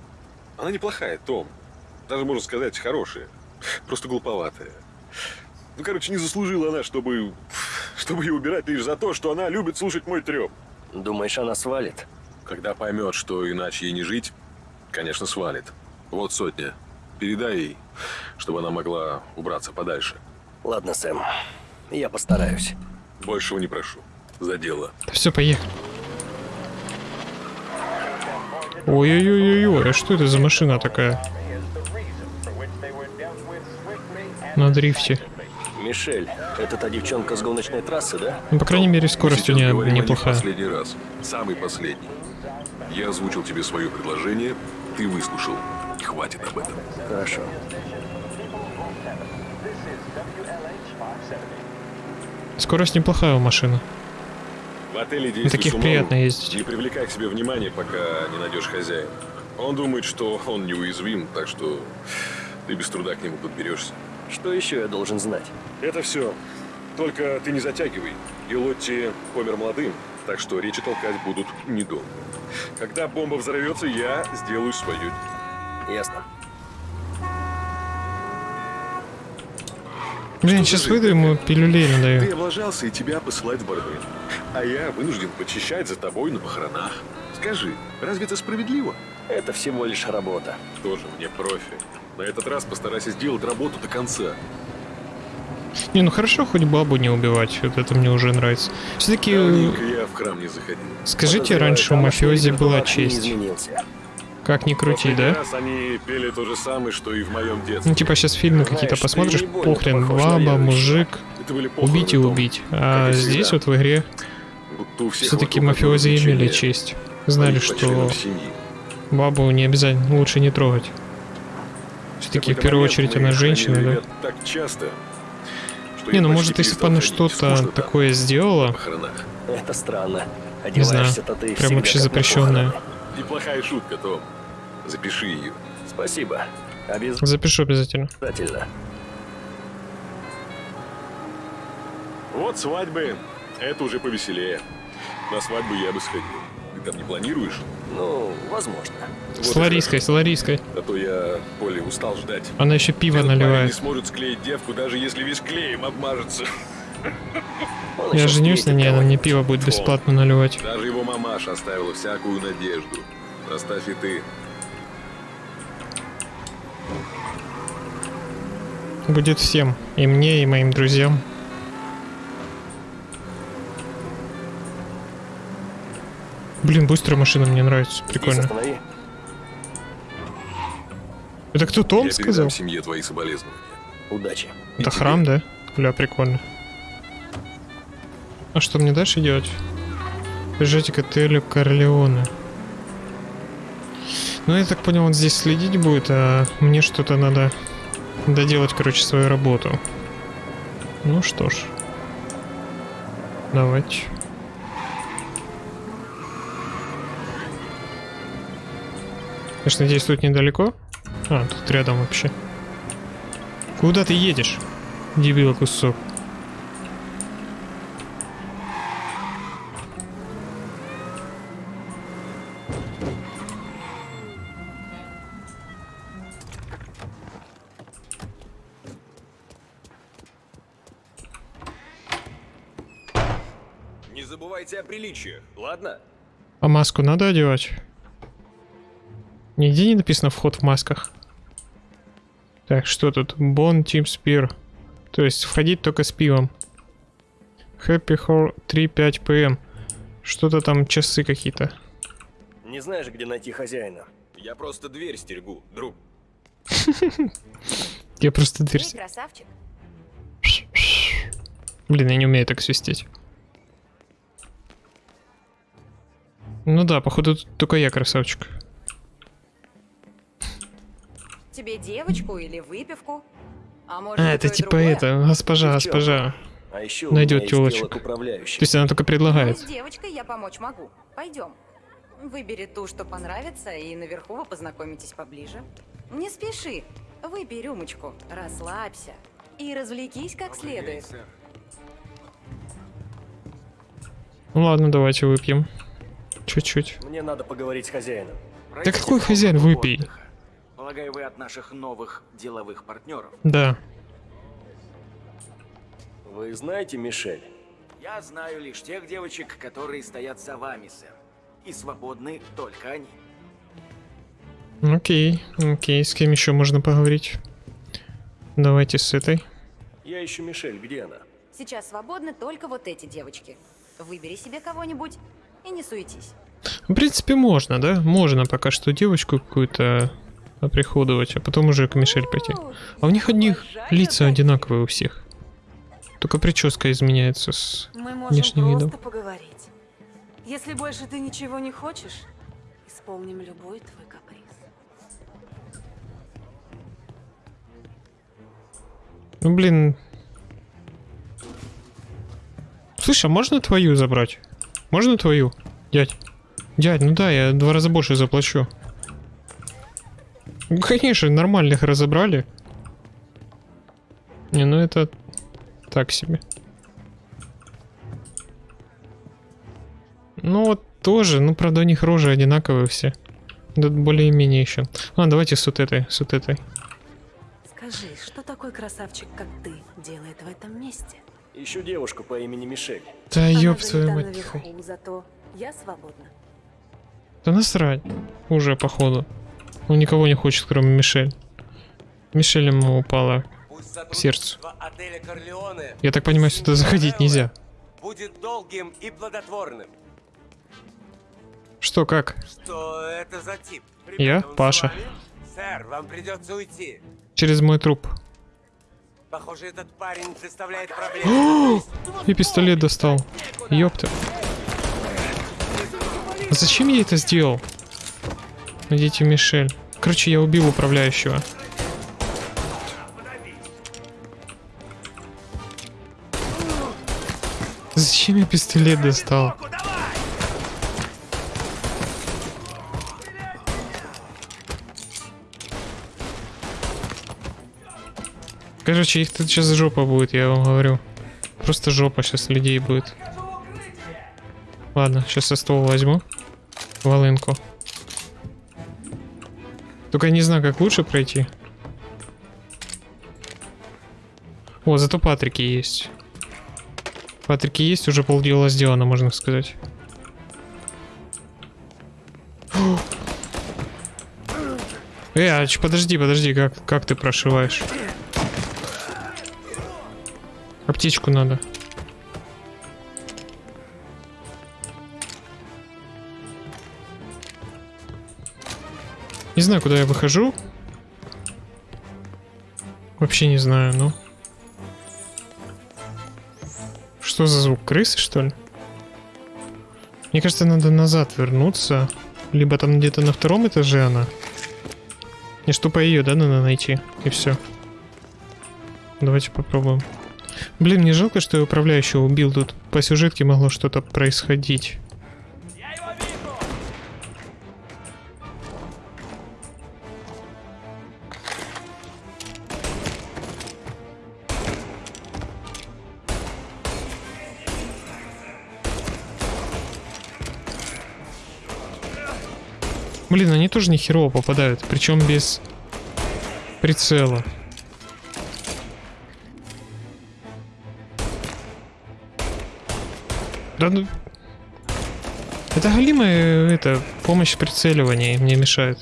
Она неплохая, Том. Даже, можно сказать, хорошая. Просто глуповатая. Ну, короче, не заслужила она, чтобы... Чтобы ее убирать лишь за то, что она любит слушать мой треп. Думаешь, она свалит? Когда поймет, что иначе ей не жить, конечно, свалит. Вот сотня. Передай ей, чтобы она могла убраться подальше. Ладно, Сэм. Я постараюсь. Большего не прошу. За дело. Все, поехали. Ой-ой-ой-ой, а что это за машина такая? На дрифте. Мишель, это та девчонка с гоночной трассы, да? Ну, по крайней мере, скорость у нее неплохая. последний раз. Самый последний. Я озвучил тебе свое предложение, ты выслушал. Хватит об этом. Хорошо. Скорость неплохая у машины. В отеле действуй таких умом. приятно ездить. Не привлекай к себе внимания, пока не найдешь хозяина. Он думает, что он неуязвим, так что ты без труда к нему подберешься. Что еще я должен знать? Это все. Только ты не затягивай. И Лотти помер молодым, так что речи толкать будут недолго. Когда бомба взорвется, я сделаю свое. Ясно. Блин, сейчас выйду ему пилюлей Ты надаю. облажался, и тебя посылать в бордель. А я вынужден почищать за тобой на похоронах. Скажи, разве это справедливо? Это всего лишь работа. Тоже мне профи. На этот раз постарайся сделать работу до конца. Не, ну хорошо, хоть бабу не убивать. Вот это мне уже нравится. Все-таки, Давненько я в храм не заходил. скажите, раньше у мафиози была честь. Как ни крути, да? они пели то же самое, что и в моем детстве. Ну, типа, сейчас фильмы какие-то посмотришь, похрен, баба, мужик, убить и убить. А здесь вот в игре все-таки мафиози имели честь. Знали, что. Бабу не обязательно, лучше не трогать. Все-таки в первую очередь она женщина, да? так часто, Не, ну может, если бы она что-то такое сделала. Это странно. не знаю, прям вообще похоронах. Неплохая шутка, Том. Запиши ее. Спасибо. Запишу обязательно. Обязательно. Вот свадьбы. Это уже повеселее. На свадьбу я бы сходил. Ты там не планируешь? Ну, возможно. С Лариской, с Лариской. А то я, Поле, устал ждать. Она еще пиво Этот парень не наливает. сможет склеить девку, даже если весь клеем обмажется. Я женюсь на ней, она мне пиво будет бесплатно наливать. Даже его мамаша оставила всякую надежду. Оставь и ты. Будет всем. И мне, и моим друзьям. Блин, быстрая машина мне нравится. Прикольно. Это кто Том я сказал? семье твои соболезнования. Удачи. Это храм, да? Бля, прикольно. А что мне дальше делать? Бежите к отелю Корлеоне. Ну, я так понял, он здесь следить будет, а мне что-то надо доделать, короче, свою работу. Ну что ж. Давайте. Конечно, здесь тут недалеко. А, тут рядом вообще. Куда ты едешь? Дебила кусок. Не забывайте о приличиях, ладно? А маску надо одевать? Нигде не написано вход в масках. Так, что тут? Бон Team Spear. То есть входить только с пивом. Happy Hour 3-5 PM. Что-то там часы какие-то. Не знаешь, где найти хозяина? Я просто дверь стерегу, друг. Я просто дверь... Красавчик. Блин, я не умею так свистеть. Ну да, походу тут только я красавчик. Тебе девочку или выпивку? А может, А, это типа другое? это, госпожа, госпожа. А еще Найдет телочек. То есть она только Ну, предлагает. с девочкой я помочь могу. Пойдем. Выбери ту, что понравится, и наверху вы познакомитесь поближе. Не спеши. Выпей рюмочку, расслабься и развлекись как следует. Ну ладно, давайте выпьем. Чуть-чуть. Мне надо поговорить с хозяином. Да какой хозяин, выпей. Полагаю, вы от наших новых деловых партнеров. Да. Вы знаете Мишель? Я знаю лишь тех девочек, которые стоят за вами, сэр. И свободны только они. Окей, окей, с кем еще можно поговорить? Давайте с этой. Я ищу Мишель, где она? Сейчас свободны только вот эти девочки. Выбери себе кого-нибудь и не суетись. В принципе, можно, да? Можно пока что девочку какую-то оприходовать, а потом уже к Мишель пойти. А у них одних лица одинаковые у всех. Только прическа изменяется с Мы можем внешним видом. поговорить. Если больше ты ничего не хочешь, исполним любой твой каприз. Ну, блин. Слышь, а можно твою забрать? Можно твою? Дядь. Дядь, ну да, я два раза больше заплачу. Ну, конечно, нормальных разобрали. Не, ну это так себе. Ну вот тоже, ну правда у них рожи одинаковые все. Да более-менее еще. А, давайте с вот этой, с вот этой. Скажи, что такой красавчик, как ты, делает в этом месте? Ищу девушку по имени Мишель. Да Она ёб твою мать. наверху, зато я свободна. Да насрать. Уже, походу. Он никого не хочет, кроме Мишель. Мишель ему упала к сердцу. Я так понимаю, сюда заходить нельзя. будет долгим и плодотворным. Что, как? Что это за тип? Я, Ребята, Паша. Сэр, вам придется уйти. Через мой труп. Похоже, этот парень представляет проблему. И пистолет достал. Ёпта. Зачем я это сделал? Найдите Мишель. Короче, я убил управляющего. Зачем я пистолет достал? Короче, их тут сейчас жопа будет, я вам говорю. Просто жопа сейчас людей будет. Ладно, сейчас со стола возьму. Волынку. Только я не знаю, как лучше пройти. О, зато Патрики есть. Патрики есть, уже полдела сделано, можно сказать. Э, а подожди, подожди, как, как ты прошиваешь? Аптечку надо. Не знаю, куда я выхожу. Вообще не знаю, ну. Что за звук? Крысы, что ли? Мне кажется, надо назад вернуться. Либо там где-то на втором этаже она. Не что по ее, да, надо найти. И все. Давайте попробуем. Блин, мне жалко, что я управляющего убил. Тут по сюжетке могло что-то происходить. Блин, они тоже не херово попадают, причем без прицела. Да ну... Это галимая, это, помощь в прицеливании мне мешает.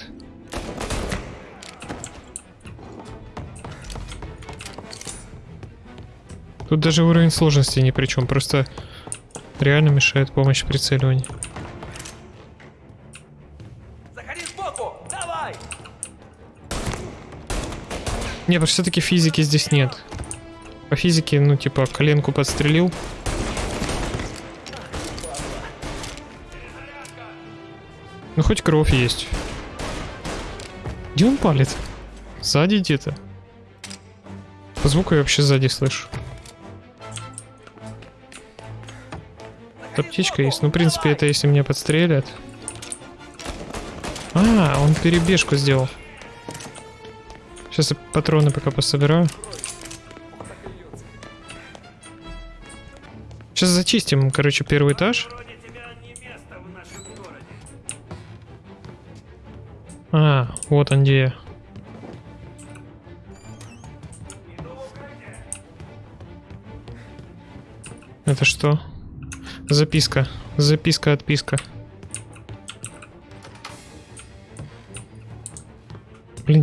Тут даже уровень сложности ни при чем, просто реально мешает помощь в Не, просто все-таки физики здесь нет. По физике, ну, типа, коленку подстрелил. Ну, хоть кровь есть. Где он палит? Сзади где-то. По звуку я вообще сзади слышу. Аптечка есть. Ну, в принципе, это если меня подстрелят. А, он перебежку сделал. Сейчас я патроны пока пособираю. Сейчас зачистим, короче, первый этаж. А, вот он где. Это что? Записка. Записка,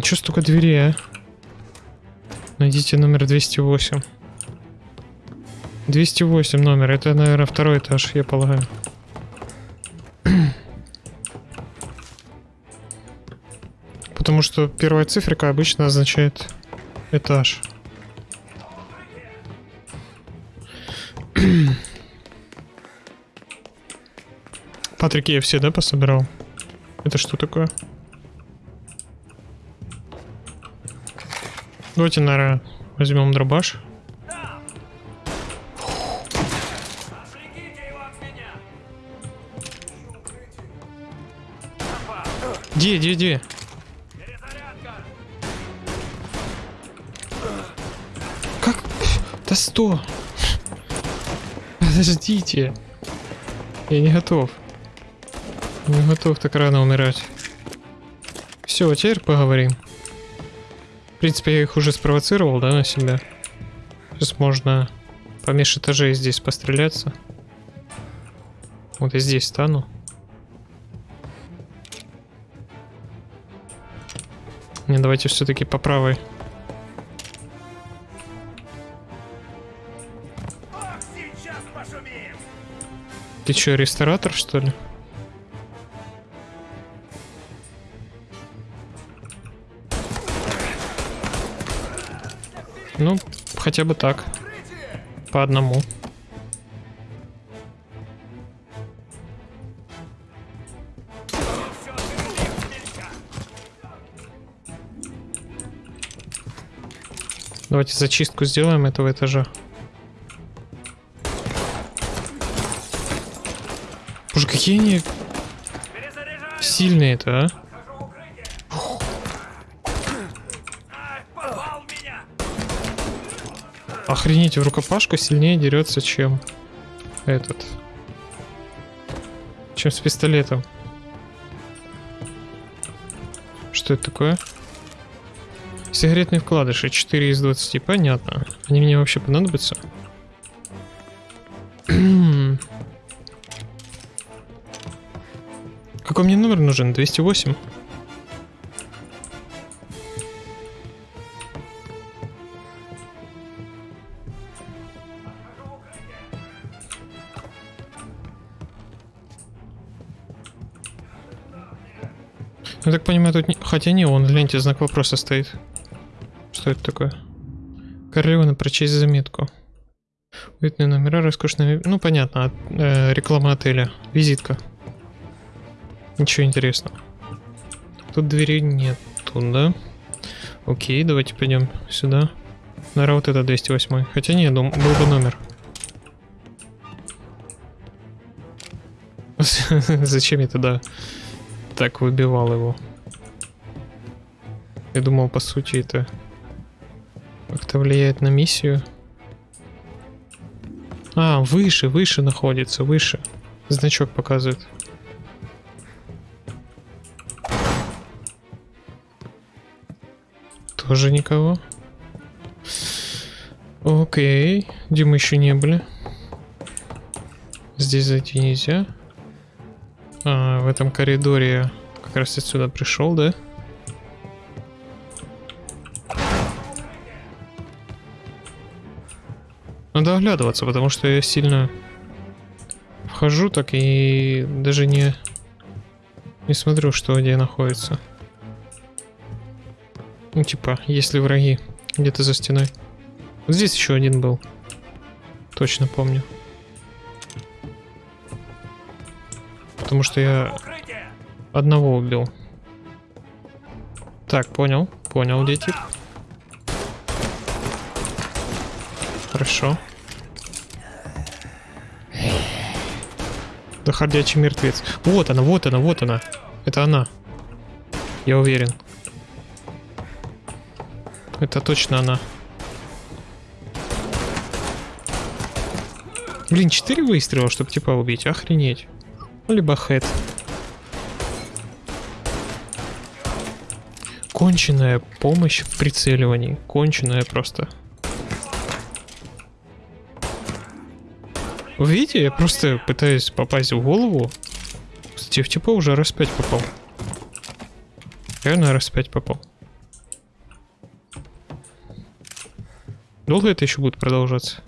что столько дверей, а? Найдите номер 208. 208 номер. Это, наверное, второй этаж, я полагаю. Потому что первая циферка обычно означает этаж. Патрик, я все, да, пособирал? Это что такое? Давайте, наверное, возьмем дробаш. Где, где, где? Как? Да сто. Подождите. Я не готов. Не готов так рано умирать. Все, теперь поговорим. В принципе, я их уже спровоцировал, да, на себя. Сейчас можно помеж этажей здесь постреляться. Вот я здесь стану. Не, давайте все-таки по правой. Ты что, ресторатор, что ли? Ну, хотя бы так. По одному. Давайте зачистку сделаем этого этажа. Боже, какие они сильные-то, а? Охренеть, в рукопашку сильнее дерется, чем этот. Чем с пистолетом. Что это такое? Сигаретные вкладыши 4 из 20. Понятно. Они мне вообще понадобятся? Какой мне номер нужен? 208? Так понимаю, тут... Не... Хотя не, он в ленте знак вопроса стоит. Что это такое? Королевна, прочесть заметку. Уютные номера, роскошные... Ну, понятно, от, э, реклама отеля. Визитка. Ничего интересного. Тут двери нету, да? Окей, давайте пойдем сюда. Наверное, вот это 208. Хотя нет, дум, был бы номер. Зачем я туда так выбивал его? Я думал, по сути, это как-то влияет на миссию. А, выше, выше находится, выше. Значок показывает. Тоже никого. Окей. Где мы еще не были? Здесь зайти нельзя. А, в этом коридоре как раз отсюда пришел, да? Надо оглядываться, потому что я сильно вхожу так и даже не, не смотрю, что где находится. Ну, типа, если враги где-то за стеной. Вот здесь еще один был. Точно помню. Потому что я одного убил. Так, понял. Понял, где тип. Хорошо. Да ходячий мертвец. Вот она, вот она, вот она. Это она. Я уверен. Это точно она. Блин, 4 выстрела, чтобы типа убить. Охренеть. Либо хэт. Конченная помощь в прицеливании. Конченная просто. Вы видите, я просто пытаюсь попасть в голову. Кстати, в типа уже раз 5 попал. Реально раз 5 попал. Долго это еще будет продолжаться?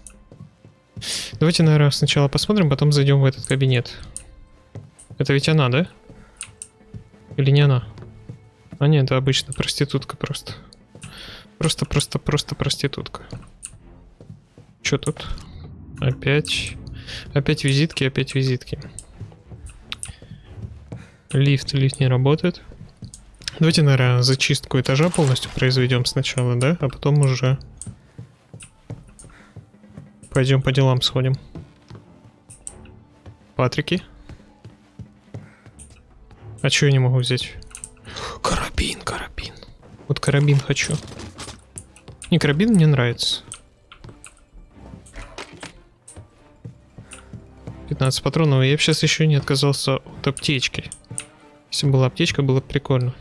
Давайте, наверное, сначала посмотрим, потом зайдем в этот кабинет. Это ведь она, да? Или не она? А нет, это обычно проститутка просто. Просто, просто, просто проститутка. Что тут? Опять. Опять визитки, опять визитки. Лифт, лифт не работает. Давайте, наверное, зачистку этажа полностью произведем сначала, да? А потом уже Пойдем по делам сходим. Патрики. А что я не могу взять? Карабин, карабин. Вот карабин хочу. Не, карабин мне нравится. 15 патронов. Я бы сейчас еще не отказался от аптечки. Если была аптечка, было бы прикольно.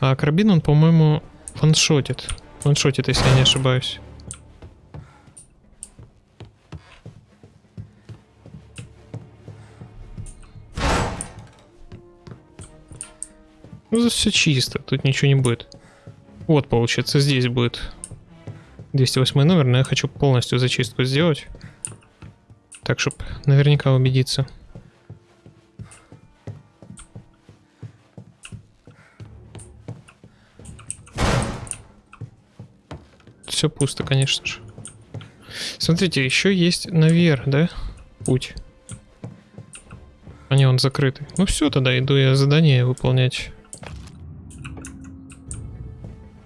А карабин, он, по-моему, ваншотит. Ваншотит, если я не ошибаюсь. Ну, все чисто, тут ничего не будет. Вот, получается, здесь будет 208 номер, но я хочу полностью зачистку сделать. Так, чтобы наверняка убедиться. Все пусто, конечно же. Смотрите, еще есть наверх, да? Путь. А не, он закрытый. Ну все, тогда иду я задание выполнять.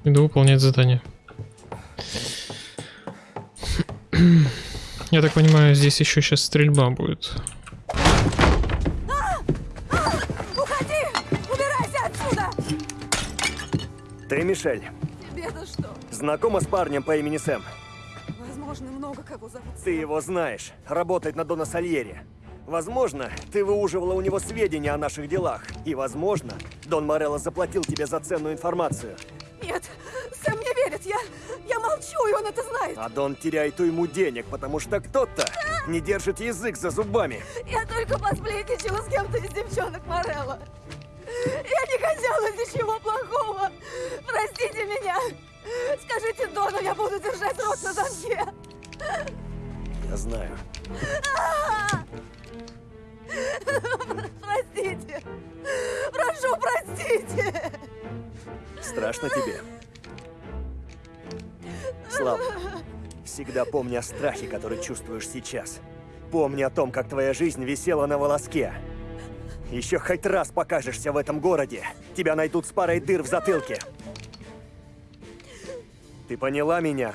Иду выполнять задание. Я так понимаю, здесь еще сейчас стрельба будет. Уходи! Убирайся отсюда! Ты Мишель. Тебе-то что? Знакома с парнем по имени Сэм? Возможно, много кого зовут. Ты его знаешь. Работает на Дона Сальери. Возможно, ты выуживала у него сведения о наших делах. И, возможно, Дон Морелло заплатил тебе за ценную информацию. Нет, Сэм не верит. Я, я молчу, и он это знает. А Дон теряет уйму денег, потому что кто-то не держит язык за зубами. Я только посплетничала с кем-то из девчонок Морелла. Я не хотела ничего плохого. Простите меня. Скажите Дону, я буду держать рот на замке. Я знаю. Простите. Прошу, простите. Страшно тебе? Слава, всегда помни о страхе, который чувствуешь сейчас. Помни о том, как твоя жизнь висела на волоске. Еще хоть раз покажешься в этом городе, тебя найдут с парой дыр в затылке. Ты поняла меня?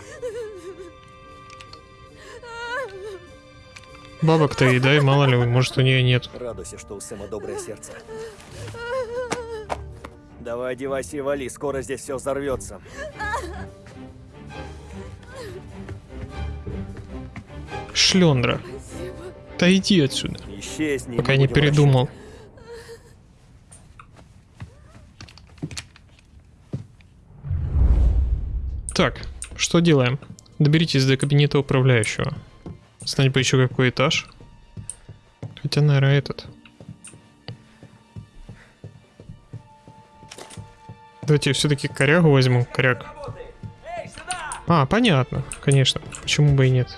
Бабок-то и дай, мало ли, может у нее нет. Радуйся, что у Сэма доброе сердце. Давай одевайся и вали, скоро здесь все взорвется. Шлендра. Да иди отсюда. Исчезни, Пока не передумал. Так, что делаем? Доберитесь до кабинета управляющего. Знать бы еще какой этаж. Хотя, наверное, этот. Давайте все-таки корягу возьму. Коряг. А, понятно. Конечно. Почему бы и нет.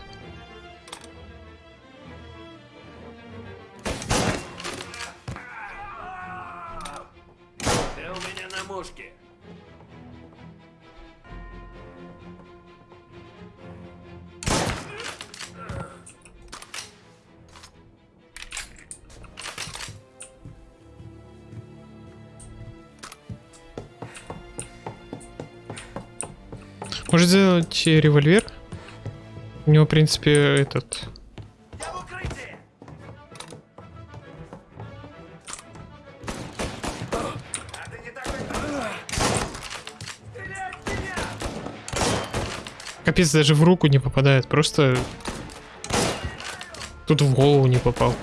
Э, револьвер? У него, в принципе, этот... Капец, даже в руку не попадает, просто... Тут в голову не попал.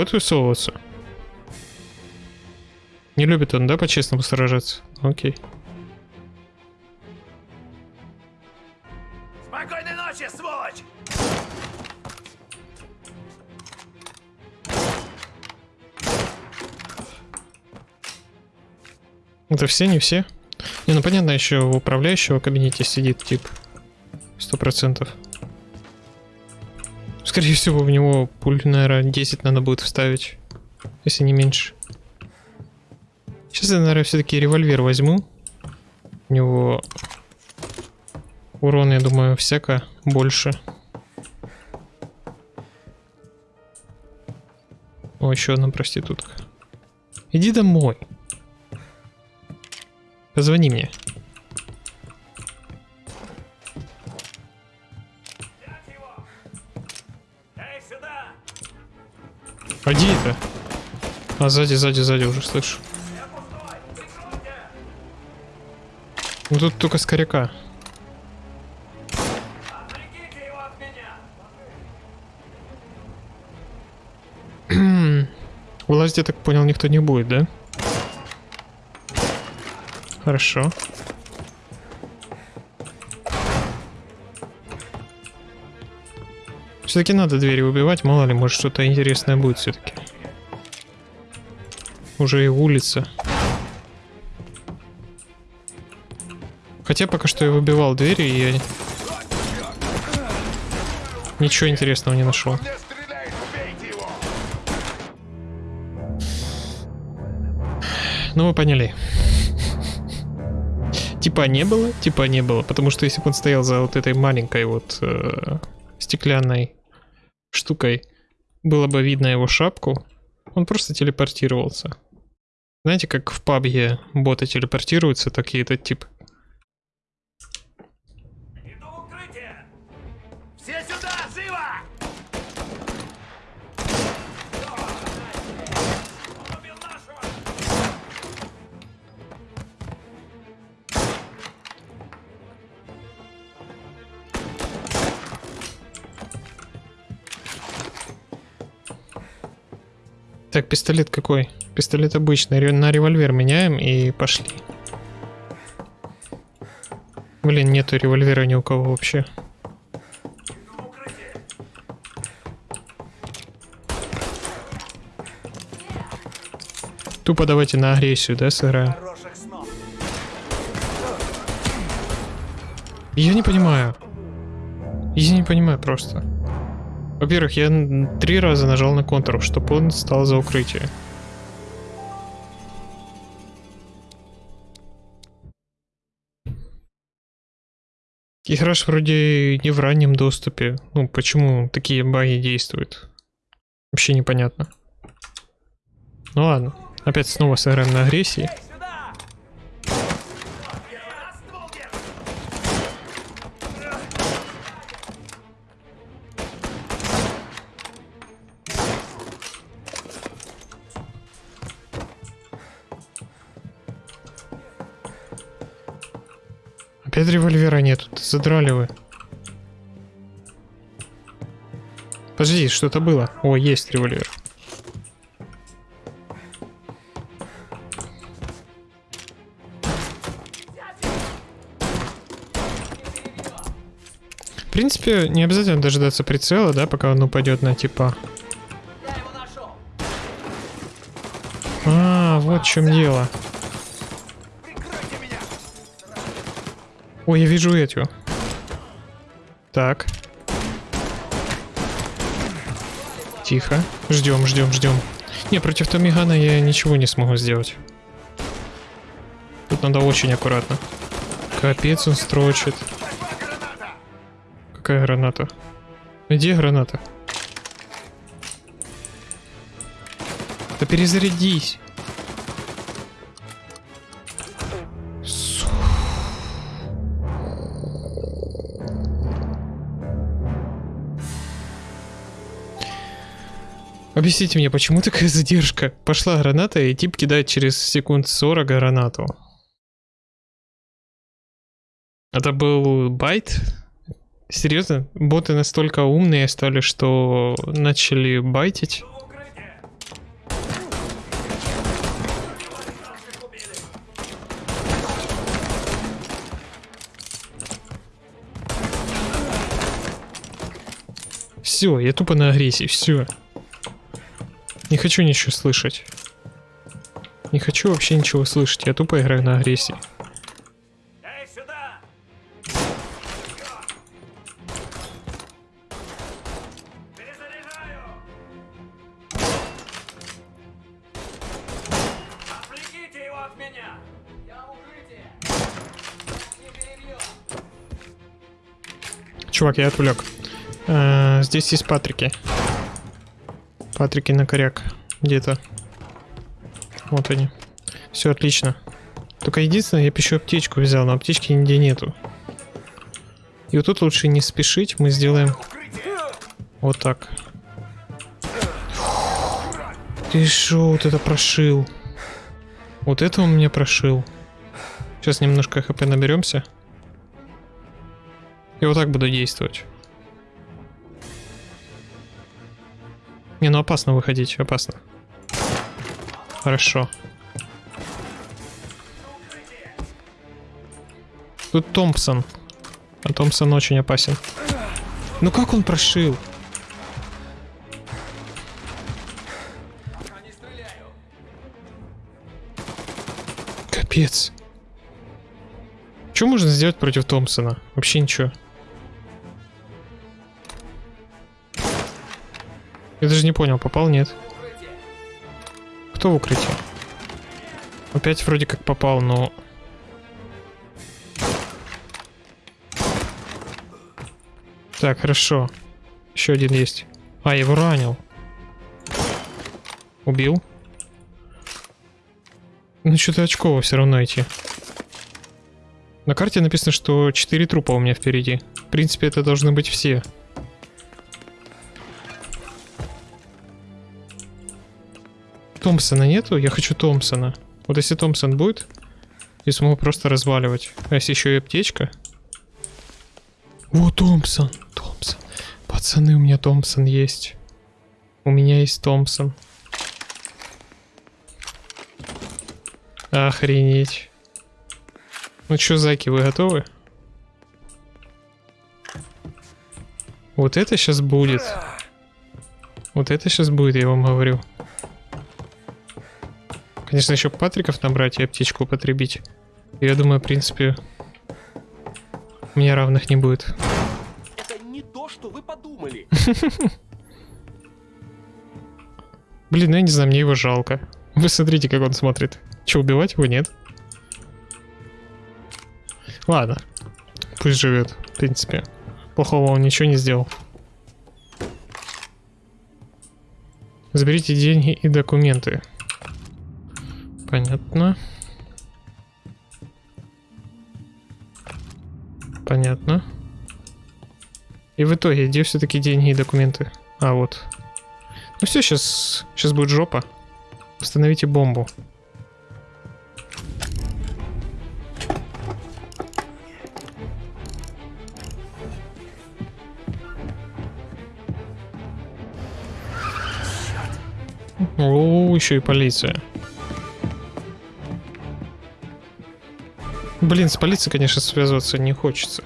Будет высовываться? Не любит он, да, по-честному сражаться? Окей. Спокойной ночи, сволочь! Это все, не все? Не, ну понятно, еще в управляющего кабинете сидит тип. Сто процентов. Скорее всего, в него пуль, наверное, 10 надо будет вставить. Если не меньше. Сейчас я, наверное, все-таки револьвер возьму. У него урон, я думаю, всяко больше. О, еще одна проститутка. Иди домой. Позвони мне. А, сзади, сзади, сзади уже слышу. Ну тут только скоряка. Вылазить, я так понял, никто не будет, да? Хорошо. Все-таки надо двери убивать, мало ли, может что-то интересное будет все-таки. Уже и улица. Хотя пока что я выбивал двери, и я ничего интересного не нашел. Ну, вы поняли. Типа не было, типа не было. Потому что если бы он стоял за вот этой маленькой вот э, стеклянной штукой, было бы видно его шапку, он просто телепортировался. Знаете, как в пабге боты телепортируются, так и этот тип. Все сюда, живо! Так, пистолет какой? Пистолет обычный. На револьвер меняем и пошли. Блин, нету револьвера ни у кого вообще. Тупо давайте на агрессию, да, сыграем? Я не понимаю. Я не понимаю просто. Во-первых, я три раза нажал на контур, чтобы он стал за укрытие. Игра ж вроде не в раннем доступе. Ну, почему такие баги действуют? Вообще непонятно. Ну ладно. Опять снова сыграем на агрессии. Револьвера нету, задрали вы. Подожди, что-то было. О, есть револьвер. В принципе, не обязательно дожидаться прицела, да, пока он упадет на типа. А, вот в чем дело. Ой, я вижу эту. Так. Тихо. Ждем, ждем, ждем. Не, против Томигана я ничего не смогу сделать. Тут надо очень аккуратно. Капец, он строчит. Какая граната? Где граната? Да перезарядись. Объясните мне, почему такая задержка? Пошла граната, и тип кидает через секунд 40 гранату. Это был байт? Серьезно? Боты настолько умные стали, что начали байтить? Все, я тупо на агрессии, все. Не хочу ничего слышать. Не хочу вообще ничего слышать, я тупо играю на агрессии. Чувак, я отвлек. Э, здесь есть Патрики. Патрики на коряк. Где-то. Вот они. Все отлично. Только единственное, я бы еще аптечку взял, но аптечки нигде нету. И вот тут лучше не спешить, мы сделаем вот так. Ты шо, вот это прошил. Вот это он меня прошил. Сейчас немножко хп наберемся. И вот так буду действовать. Не, ну опасно выходить, опасно. Хорошо. Тут Томпсон. А Томпсон очень опасен. Ну как он прошил? Капец. Что можно сделать против Томпсона? Вообще ничего. Я даже не понял, попал, нет. Кто в укрытие? Опять вроде как попал, но... Так, хорошо. Еще один есть. А, я его ранил. Убил. Ну, что-то очково все равно идти. На карте написано, что 4 трупа у меня впереди. В принципе, это должны быть все. Томпсона нету? Я хочу Томпсона. Вот если Томпсон будет, я смогу просто разваливать. А если еще и аптечка? О, Томпсон, Томпсон. Пацаны, у меня Томпсон есть. У меня есть Томпсон. Охренеть. Ну чё, зайки, вы готовы? Вот это сейчас будет. Вот это сейчас будет, я вам говорю. Конечно, еще Патриков набрать и аптечку употребить. Я думаю, в принципе, у меня равных не будет. Это не то, что вы подумали. Блин, ну я не знаю, мне его жалко. Вы смотрите, как он смотрит. Че, убивать его нет? Ладно. Пусть живет, в принципе. Плохого он ничего не сделал. Заберите деньги и документы. Понятно. Понятно. И в итоге, где все-таки деньги и документы? А, вот. Ну все, сейчас, сейчас будет жопа. Установите бомбу. О, еще и полиция. Блин, с полицией, конечно, связываться не хочется.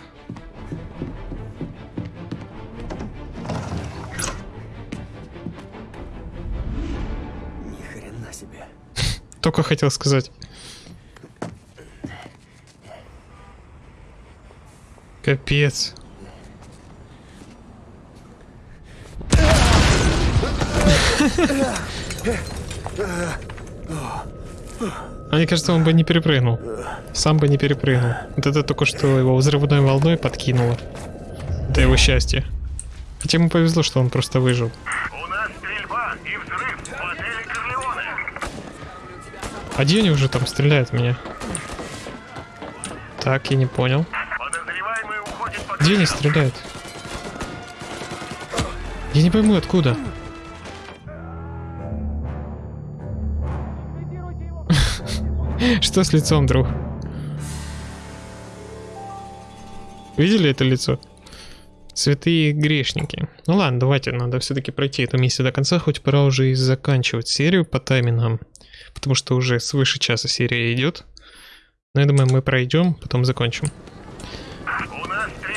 Ни хрена себе. Только хотел сказать. Капец. А мне кажется, он бы не перепрыгнул. Сам бы не перепрыгнул. Вот это только что его взрывной волной подкинуло. Это его счастье. Хотя ему повезло, что он просто выжил. А где они уже там стреляют в меня? Так, я не понял. Где они стреляют? Я не пойму, откуда. Что с лицом, друг? Видели это лицо? Святые грешники. Ну ладно, давайте, надо все-таки пройти эту миссию до конца, хоть пора уже и заканчивать серию по таймингам. Потому что уже свыше часа серия идет. Но я думаю, мы пройдем, потом закончим.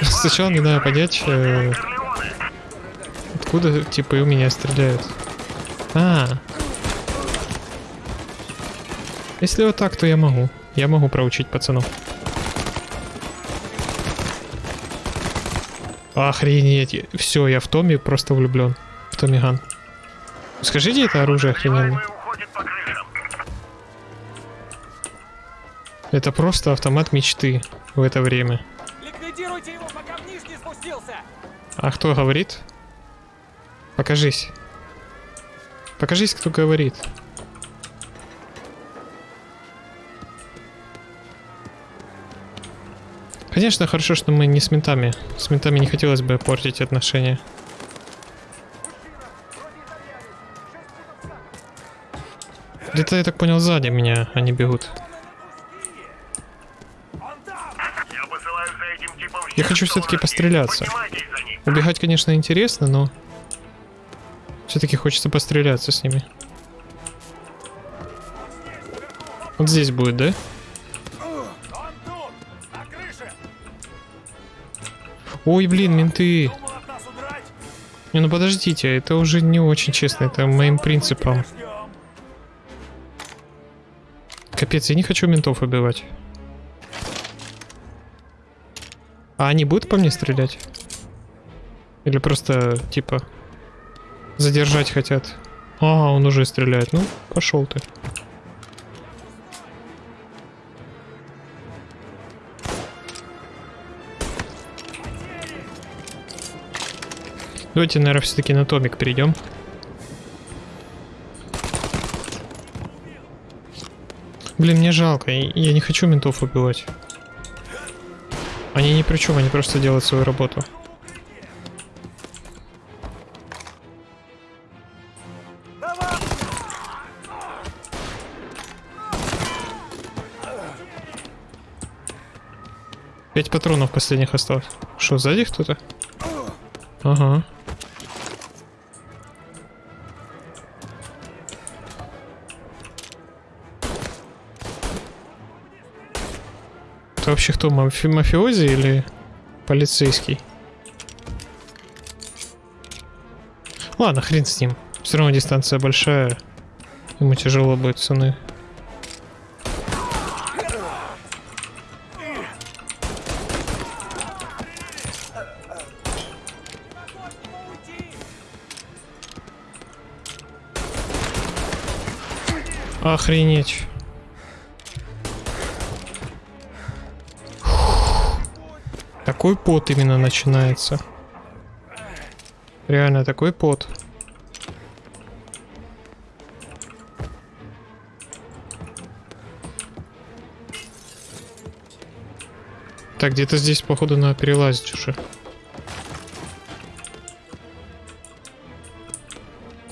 Сначала не надо понять, э, откуда типа у меня стреляют. А, если вот так, то я могу. Я могу проучить пацанов. Охренеть. Все, я в Томи просто влюблен. В Томми Ган. Скажите, это оружие охрененное. Это просто автомат мечты в это время. Ликвидируйте его, пока вниз не спустился! А кто говорит? Покажись. Покажись, кто говорит. Конечно, хорошо, что мы не с ментами. С ментами не хотелось бы портить отношения. Где-то, я так понял, сзади меня они бегут. Я хочу все-таки постреляться. Убегать, конечно, интересно, но... Все-таки хочется постреляться с ними. Вот здесь будет, да? Ой, блин, менты. Не, ну подождите, это уже не очень честно, это моим принципом. Капец, я не хочу ментов убивать. А они будут по мне стрелять? Или просто, типа, задержать хотят? А, он уже стреляет. Ну, пошел ты. Давайте, наверное, все-таки на Томик перейдем. Блин, мне жалко. Я не хочу ментов убивать. Они ни при чем, они просто делают свою работу. Пять патронов последних осталось. Что, сзади кто-то? Ага. Это вообще кто, мафи мафиози или полицейский? Ладно, хрен с ним. Все равно дистанция большая. Ему тяжело будет цены. Охренеть. Такой пот именно начинается. Реально такой пот. Так, где-то здесь, походу, надо перелазить уже.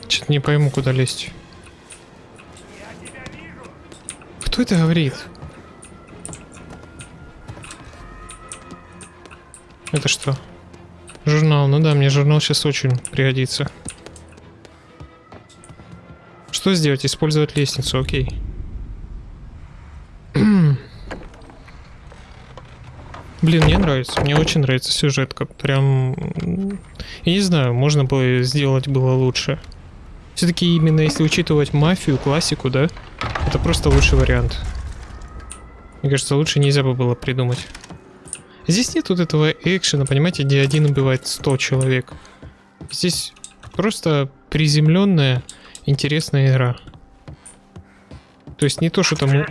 Что-то не пойму, куда лезть. Кто это говорит? Это что? Журнал. Ну да, мне журнал сейчас очень пригодится. Что сделать? Использовать лестницу, окей. Блин, мне нравится. Мне очень нравится сюжетка. Прям... Я не знаю, можно было сделать было лучше. Все-таки именно если учитывать мафию, классику, да? Это просто лучший вариант. Мне кажется, лучше нельзя бы было придумать. Здесь нет вот этого экшена, понимаете, где один убивает 100 человек. Здесь просто приземленная, интересная игра. То есть не то, что там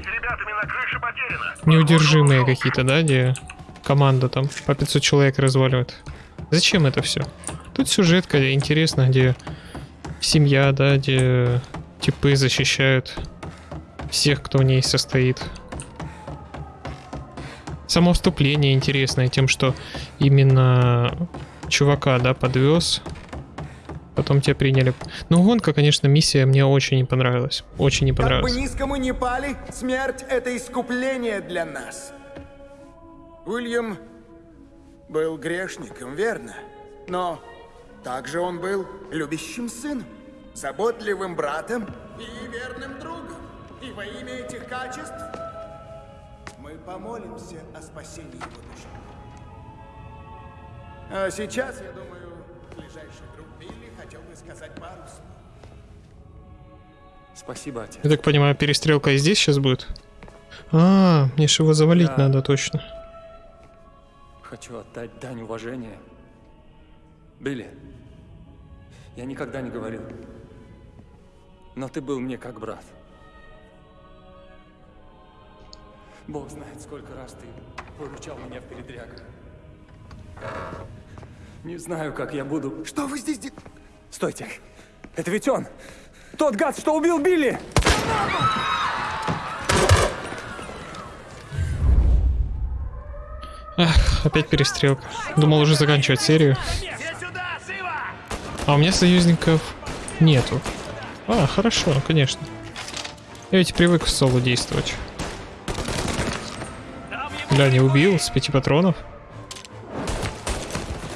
неудержимые какие-то, да, где команда там по 500 человек разваливает. Зачем это все? Тут сюжетка интересная, где семья, да, где типы защищают всех, кто в ней состоит. Само вступление интересное тем, что именно чувака, да, подвез. Потом тебя приняли. Ну, гонка, конечно, миссия мне очень не понравилась. Очень не понравилась. Как бы низко мы ни пали, смерть — это искупление для нас. Уильям был грешником, верно? Но также он был любящим сыном, заботливым братом и верным другом. И во имя этих качеств помолимся о спасении его души. А сейчас, я думаю, ближайший друг Билли хотел бы сказать пару слов. Спасибо, отец. Я так понимаю, перестрелка и здесь сейчас будет? А, мне же его завалить Да. надо точно. Хочу отдать дань уважения. Билли, я никогда не говорил. Но ты был мне как брат. Бог знает, сколько раз ты выручал меня в передрягах. Не знаю, как я буду... Что вы здесь делаете? Стойте! Это ведь он! Тот гад, что убил Билли! Ах, опять перестрелка. Думал уже заканчивать серию. А у меня союзников нету. А, хорошо, конечно. Я ведь привык в соло действовать. Бля, не убил с пяти патронов.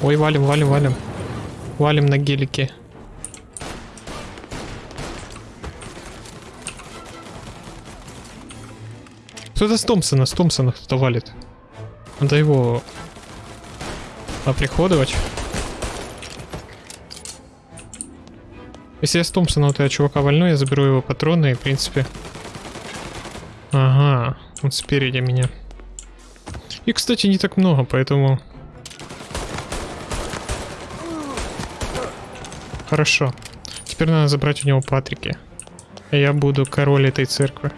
Ой, валим, валим, валим. Валим на гелике. Кто-то с Томпсона, с Томпсона кто-то валит. Надо его оприходовать. Если я с Томпсона вот этого чувака вольну, я заберу его патроны и, в принципе... Ага, он спереди меня. И, кстати, не так много, поэтому... Хорошо. Теперь надо забрать у него Патрики. Я буду король этой церкви.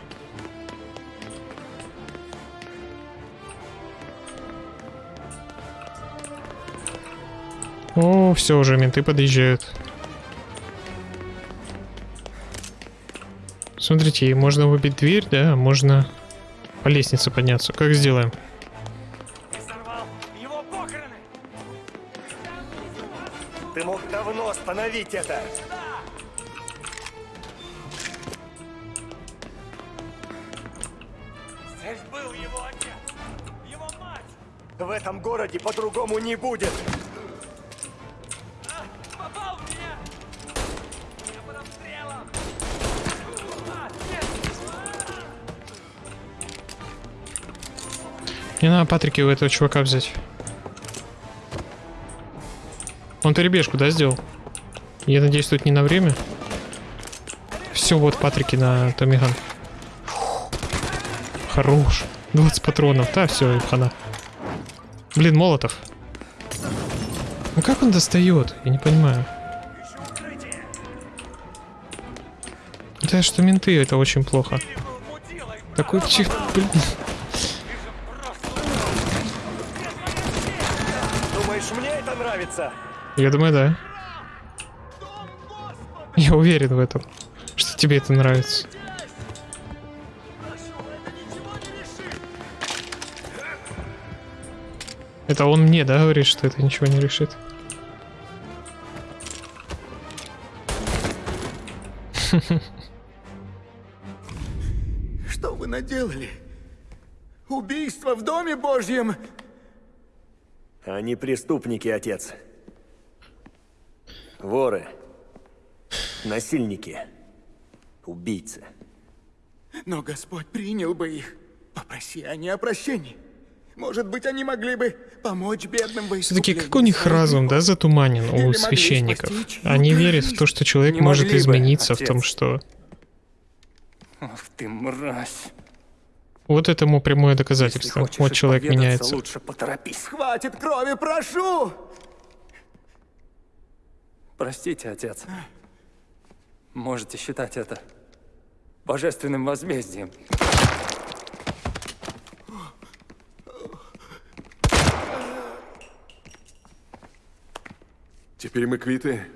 О, все уже, менты подъезжают. Смотрите, можно выбить дверь, да, можно по лестнице подняться. Как сделаем? Остановить это. Здесь был его отец, его мать. В этом городе по-другому не будет. Попал в меня. Я под обстрелом. А. Мне надо Патрики у этого чувака взять. Он перебежку, да, сделал? Я надеюсь, тут не на время. Все, вот Патрики на Томиган. Хорош. 20 патронов. Да, все, хана. Блин, Молотов. Ну как он достает? Я не понимаю. Да, что менты, это очень плохо. Такой чих... Блин. Думаешь, мне это нравится? Я думаю, да. Я уверен в этом, что тебе это нравится. Это он мне, да, говорит, что это ничего не решит? Что вы наделали? Убийство в Доме Божьем! Они преступники, отец. Воры. Насильники. Убийцы. Но Господь принял бы их. Попроси они о прощении. Может быть, они могли бы помочь бедным во Все-таки как у них разум, да, затуманен у священников? Они верят в то, что человек Не может могли бы, измениться в том, что... Ах ты мразь. Вот этому прямое доказательство. Вот человек меняется. лучше поторопись. Хватит крови, прошу! Простите, отец. Можете считать это божественным возмездием. Теперь мы квиты.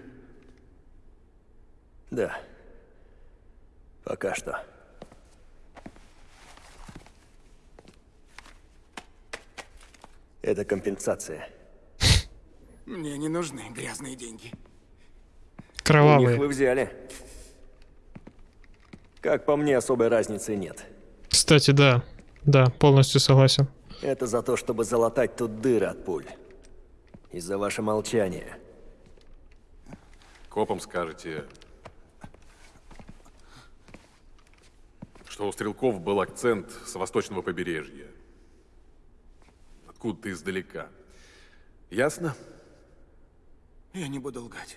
Да. Пока что. Это компенсация. Мне не нужны грязные деньги. У них Кровавые. вы взяли. Как по мне, особой разницы нет. Кстати, да. Да, полностью согласен. Это за то, чтобы залатать тут дыры от пуль. И за ваше молчание. Копам скажете, что у стрелков был акцент с восточного побережья. Откуда-то издалека. Ясно? Я не буду лгать.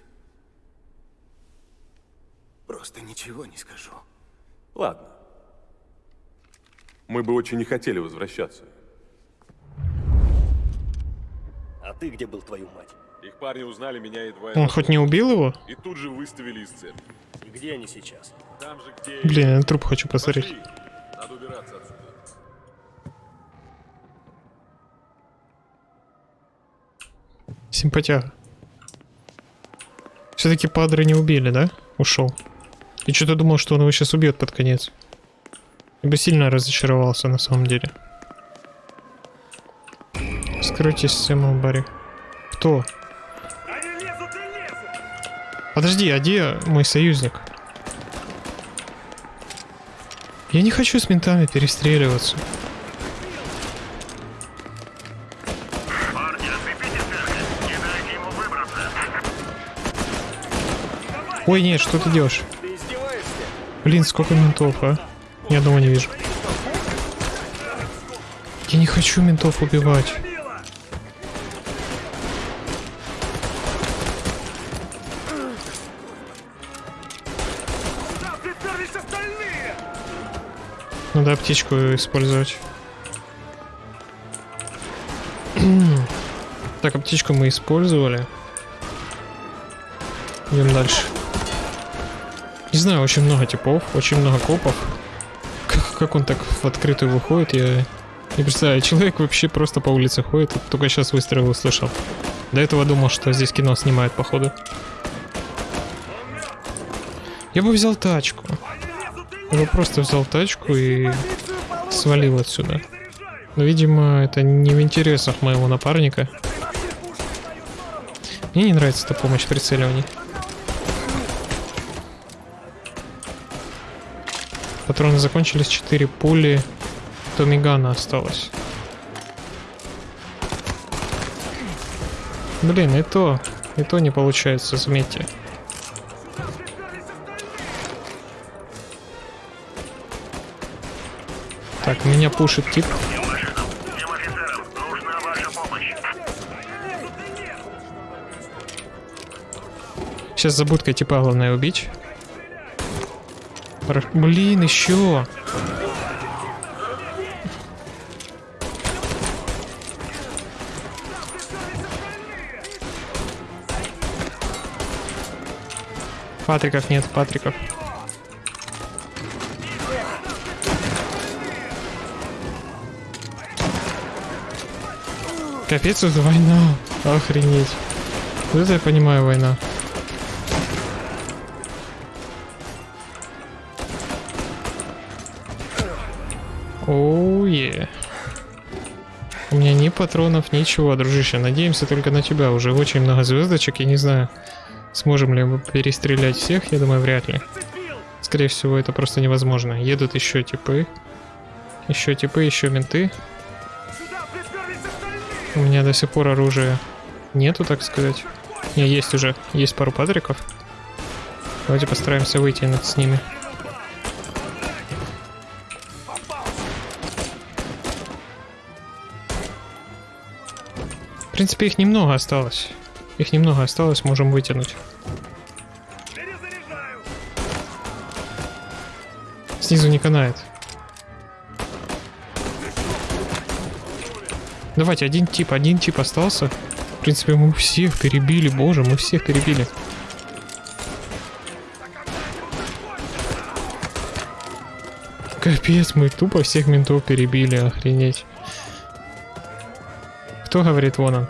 Просто ничего не скажу. Ладно. Мы бы очень не хотели возвращаться. А ты где был, твою мать? Их парни узнали меня едва... Он хоть не убил его? И тут же выставили из церкви. И где они сейчас? Там же, где... Блин, я на труп хочу посмотреть. Пошли. Надо убираться отсюда. Симпатяга. Все-таки падры не убили, да? Ушел. И что-то думал, что он его сейчас убьет под конец. Я бы сильно разочаровался на самом деле. Скройте систему Барри. Кто? Подожди, а где мой союзник? Я не хочу с ментами перестреливаться. Ой, нет, что ты делаешь? Блин, сколько ментов, а? Ни одного не вижу. Я не хочу ментов убивать. Надо аптечку использовать. так, аптечку мы использовали. Идем дальше. Не знаю, очень много типов, очень много копов. Как, как он так в открытую выходит, я не представляю. Человек вообще просто по улице ходит, только сейчас выстрел услышал. До этого думал, что здесь кино снимают, походу. Я бы взял тачку. Я бы просто взял тачку и свалил отсюда. Но, видимо, это не в интересах моего напарника. Мне не нравится эта помощь в прицеливании. Патроны закончились, 4 пули. Томигана осталось. Блин, и то, и то не получается, заметьте. Так, меня пушит тип. Сейчас за типа главное убить. Хорошо. Блин, еще. Патриков нет, Патриков. Капец, это война. Охренеть. Вот это я понимаю война. Оу, е. У меня ни патронов, ничего, дружище. Надеемся только на тебя. Уже очень много звездочек, я не знаю. Сможем ли мы перестрелять всех? Я думаю, вряд ли. Скорее всего, это просто невозможно. Едут еще типы. Еще типы, еще менты. У меня до сих пор оружия нету, так сказать. Не, есть уже. Есть пару патриков. Давайте постараемся выйти над с ними. Принципе, их немного осталось. Их немного осталось, можем вытянуть. Снизу не канает. Давайте, один тип, один тип остался. В принципе, мы всех перебили, боже, мы всех перебили. Капец, мы тупо всех ментов перебили, охренеть. Кто говорит, вон он?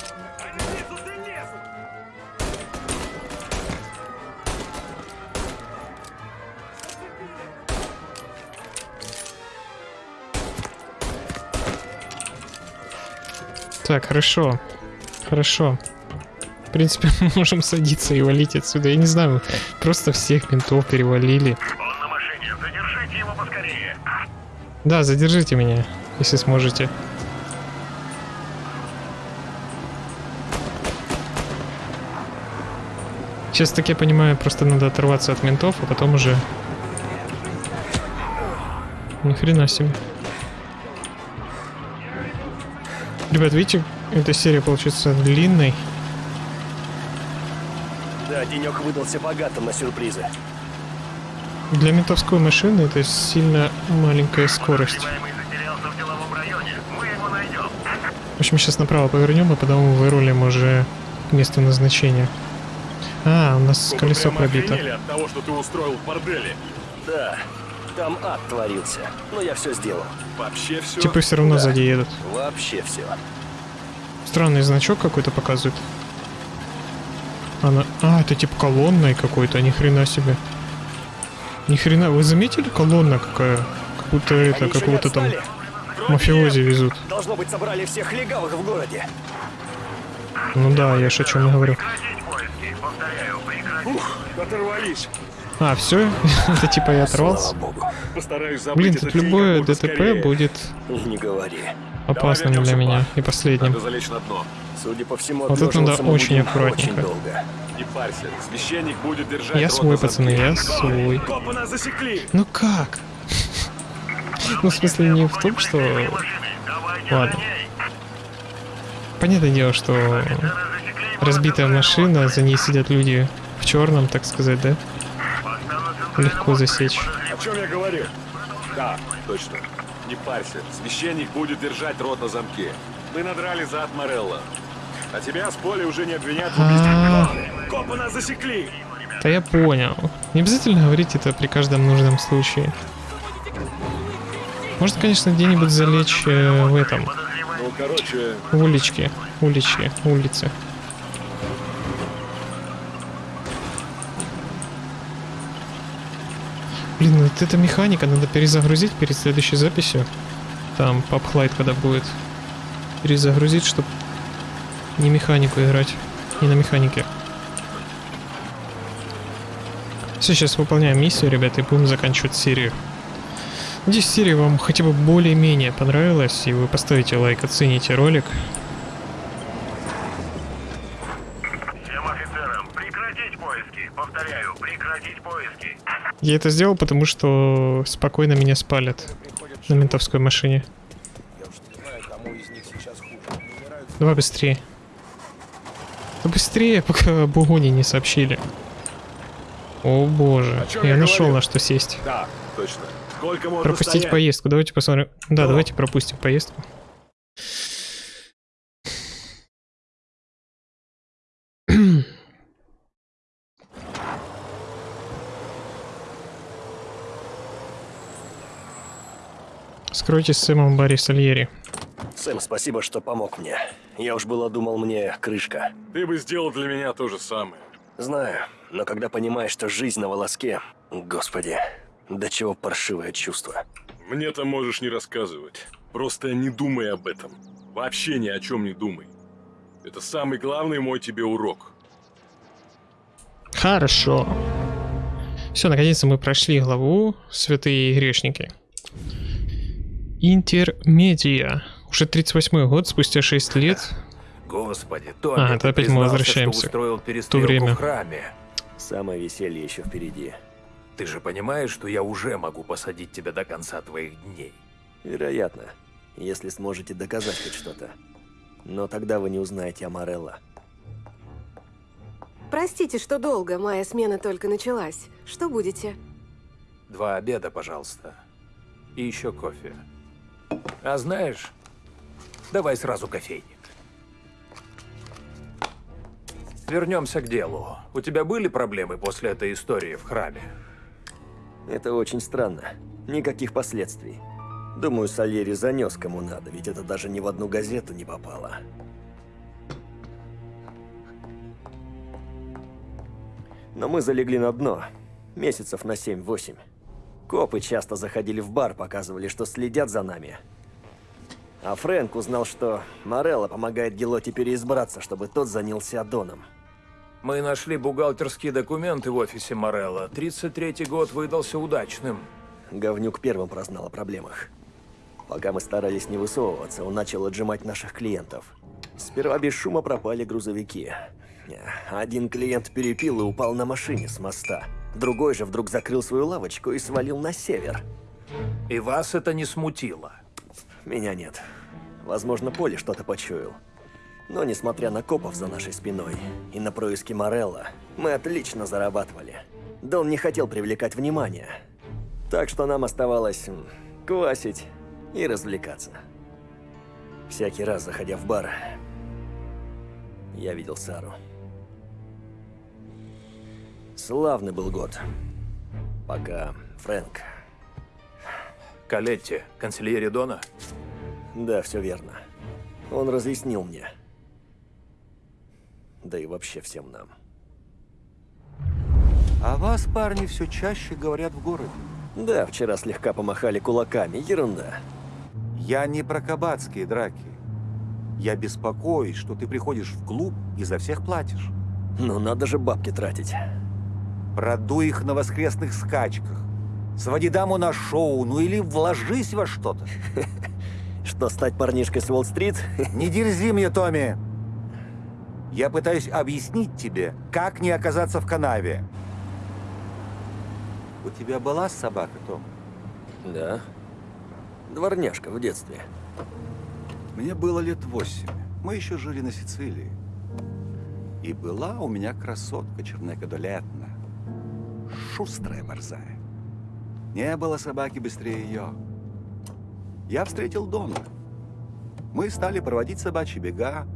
Так, хорошо. Хорошо. В принципе, мы можем садиться и валить отсюда. Я не знаю, просто всех ментов перевалили. Да, задержите меня, если сможете. Сейчас, так я понимаю, просто надо оторваться от ментов, а потом уже... Ни хрена себе. Ребят, видите, эта серия получится длинной. Да, денек выдался богатым на сюрпризы. Для ментовской машины это сильно маленькая скорость. В общем, сейчас направо повернем, и потом вырулим уже к месту назначения. А, у нас Вы колесо пробито. от того, что ты устроил в борделе. Да, там ад творился. Но я все сделал. Вообще все. Типы все равно Да. сзади едут. Вообще все. Странный значок какой-то показывает. Она... А, это типа колонной какой-то, ни хрена себе. Ни хрена, вы заметили колонна какая? Как будто это, какого-то там мафиози везут. Должно быть, собрали всех легавых в городе. Ну да, я ж о чем говорю. Ух, оторвались. А, все? это типа я оторвался? Блин, тут любое ДТП скорее. будет Не говори. опасным для меня и последним. Судя по всему, Вот тут надо очень аккуратненько. Не парься, священник будет держать Я свой, пацаны, я свой. Ну как? Ну, в смысле, не в том, что... Ладно. Понятное дело, что разбитая машина, за ней сидят люди в черном, так сказать, да? Легко засечь. О чем я говорил? Да, точно. Не парься, священник будет держать рот на замке. Мы надрали за от Морелла. А тебя с поля уже не обвинят в убийстве. Копы нас засекли. Да я понял. Не обязательно говорить это при каждом нужном случае. Можно, конечно, где-нибудь залечь э, в этом, Короче... Улички, улички, улицы. Блин, ну вот это механика, надо перезагрузить перед следующей записью. Там папхлайт когда будет. Перезагрузить, чтобы не механику играть. Не на механике. Все, сейчас выполняем миссию, ребята, и будем заканчивать серию. Надеюсь, серия вам хотя бы более-менее понравилась, и вы поставите лайк, оцените ролик. Я это сделал, потому что спокойно меня спалят на ментовской машине. Давай быстрее. Да быстрее, пока Бугуни не сообщили. О боже, я, я нашел на что сесть. Да, точно. Сколько можно Пропустить стоять? поездку, давайте посмотрим. Да, Ну. давайте пропустим поездку. Скройте с Сэмом Барри Сальери. Сэм, спасибо, что помог мне. Я уж было думал, мне крышка. Ты бы сделал для меня то же самое. Знаю, но когда понимаешь, что жизнь на волоске... Господи, до чего паршивое чувство. Мне-то можешь не рассказывать. Просто не думай об этом. Вообще ни о чем не думай. Это самый главный мой тебе урок. Хорошо. Все, наконец-то мы прошли главу «Святые грешники». Интермедия. Уже 38 год, спустя 6 лет. Господи, Томми, А, это опять мы возвращаемся. Что устроил В то время. в храме. Самое веселье еще впереди. Ты же понимаешь, что я уже могу посадить тебя до конца твоих дней. Вероятно, если сможете доказать хоть что-то. Но тогда вы не узнаете о Морелло. Простите, что долго, моя смена только началась. Что будете? Два обеда, пожалуйста. И еще кофе. А знаешь, давай сразу кофейник. Вернемся к делу. У тебя были проблемы после этой истории в храме? Это очень странно. Никаких последствий. Думаю, Сальери занес кому надо, ведь это даже ни в одну газету не попало. Но мы залегли на дно. Месяцев на 7-8. Копы часто заходили в бар, показывали, что следят за нами. А Фрэнк узнал, что Морелло помогает Гелоте переизбраться, чтобы тот занялся Доном. Мы нашли бухгалтерские документы в офисе Морелла. 33-й год выдался удачным. Говнюк первым прознал о проблемах. Пока мы старались не высовываться, он начал отжимать наших клиентов. Сперва без шума пропали грузовики. Один клиент перепил и упал на машине с моста. Другой же вдруг закрыл свою лавочку и свалил на север. И вас это не смутило? Меня нет. Возможно, Поле что-то почуял. Но несмотря на копов за нашей спиной и на происки Морелла, мы отлично зарабатывали. Дон не хотел привлекать внимание. Так что нам оставалось квасить и развлекаться. Всякий раз, заходя в бар, я видел Сару. Славный был год. Пока Фрэнк... Калетти, канцелярия Дона? Да, все верно. Он разъяснил мне. Да и вообще всем нам. О вас, парни, все чаще говорят в городе. Да, вчера слегка помахали кулаками, ерунда. Я не про кабацкие драки. Я беспокоюсь, что ты приходишь в клуб и за всех платишь. Ну, надо же бабки тратить. Продуй их на воскресных скачках. Своди даму на шоу, ну или вложись во что-то. Что, стать парнишкой с Уолл-стрит? Не дерзи мне, Томми. Я пытаюсь объяснить тебе, как не оказаться в канаве. У тебя была собака, Том? Да. Дворняжка в детстве. Мне было лет восемь. Мы еще жили на Сицилии. И была у меня красотка Чернека Долетна. Шустрая борзая. Не было собаки быстрее ее. Я встретил Дона. Мы стали проводить собачьи бега,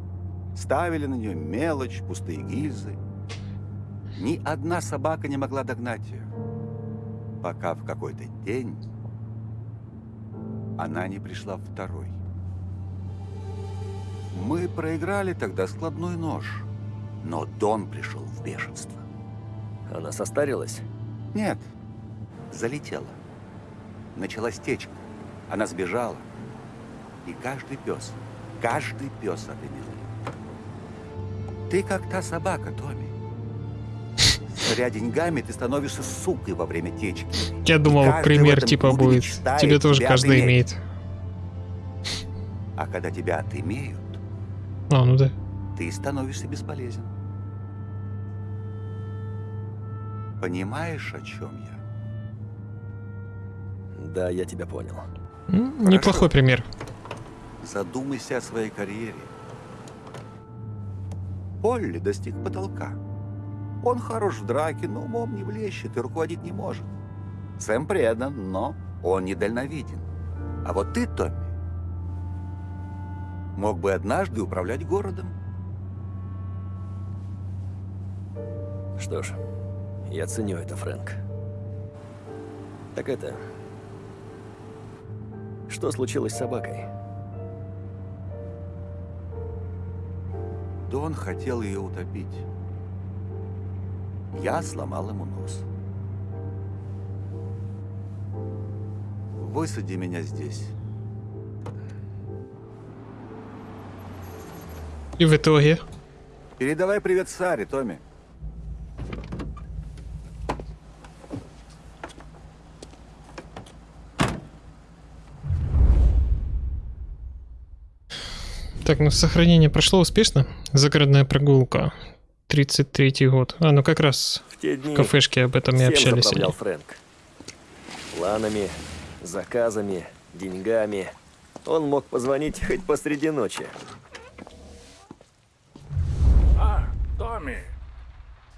ставили на нее мелочь, пустые гильзы. Ни одна собака не могла догнать ее, пока в какой-то день она не пришла второй. Мы проиграли тогда складной нож, но Дон пришел в бешенство. Она состарилась? Нет. залетела. Началась течка. Она сбежала. И каждый пес, каждый пес отымел. Ты как та собака, Томми. Смотря деньгами, ты становишься сукой во время течки. Я думал, пример типа будет. Тебе тоже каждый имеет. А когда тебя отымеют, А, ну да. ты становишься бесполезен. Понимаешь, о чем я? Да, я тебя понял. М, Неплохой пример. Задумайся о своей карьере. Полли достиг потолка. Он хорош в драке, но умом не блещет и руководить не может. Сэм предан, но он недальновиден. А вот ты, Томми, мог бы однажды управлять городом. Что ж, я ценю это, Фрэнк. Так это... Что случилось с собакой? Дон хотел ее утопить. Я сломал ему нос. Высади меня здесь. И в итоге... Передавай привет Саре, Томми. Так, ну сохранение прошло успешно. Загородная прогулка. 33-й год. А, ну как раз В те дни в кафешке об этом и общались. они. Фрэнк. Планами, заказами, деньгами. Он мог позвонить хоть посреди ночи. А, Томми,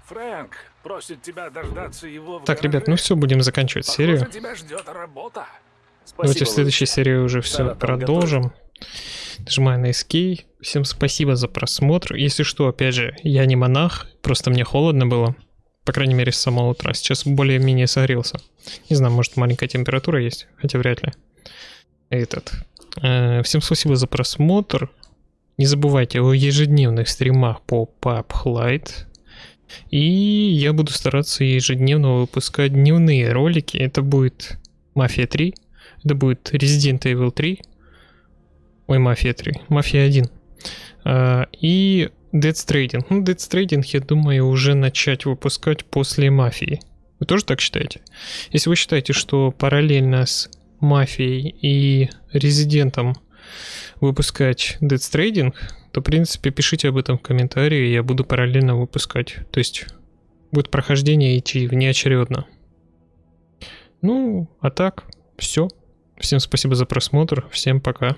Фрэнк просит тебя дождаться его в Так, ребят, ну все, будем заканчивать серию. Похоже, тебя ждет работа. Давайте в следующей серии уже все Сара продолжим. Нажимаю на Escape. Всем спасибо за просмотр. Если что, опять же, я не монах, просто мне холодно было. По крайней мере, с самого утра. Сейчас более-менее согрелся. Не знаю, может маленькая температура есть, хотя вряд ли. Этот. Э, Всем спасибо за просмотр. Не забывайте о ежедневных стримах по PUBG Lite. И я буду стараться ежедневно выпускать дневные ролики. Это будет Мафия 3. Это будет Resident Evil 3. Ой, Мафия 3. Мафия 1. А, и Dead Stranding. Ну, Dead Stranding, я думаю, уже начать выпускать после Мафии. Вы тоже так считаете? Если вы считаете, что параллельно с Мафией и Резидентом выпускать Dead Stranding, то, в принципе, пишите об этом в комментарии, я буду параллельно выпускать. То есть будет прохождение идти внеочередно. Ну, а так, все. Всем спасибо за просмотр, всем пока.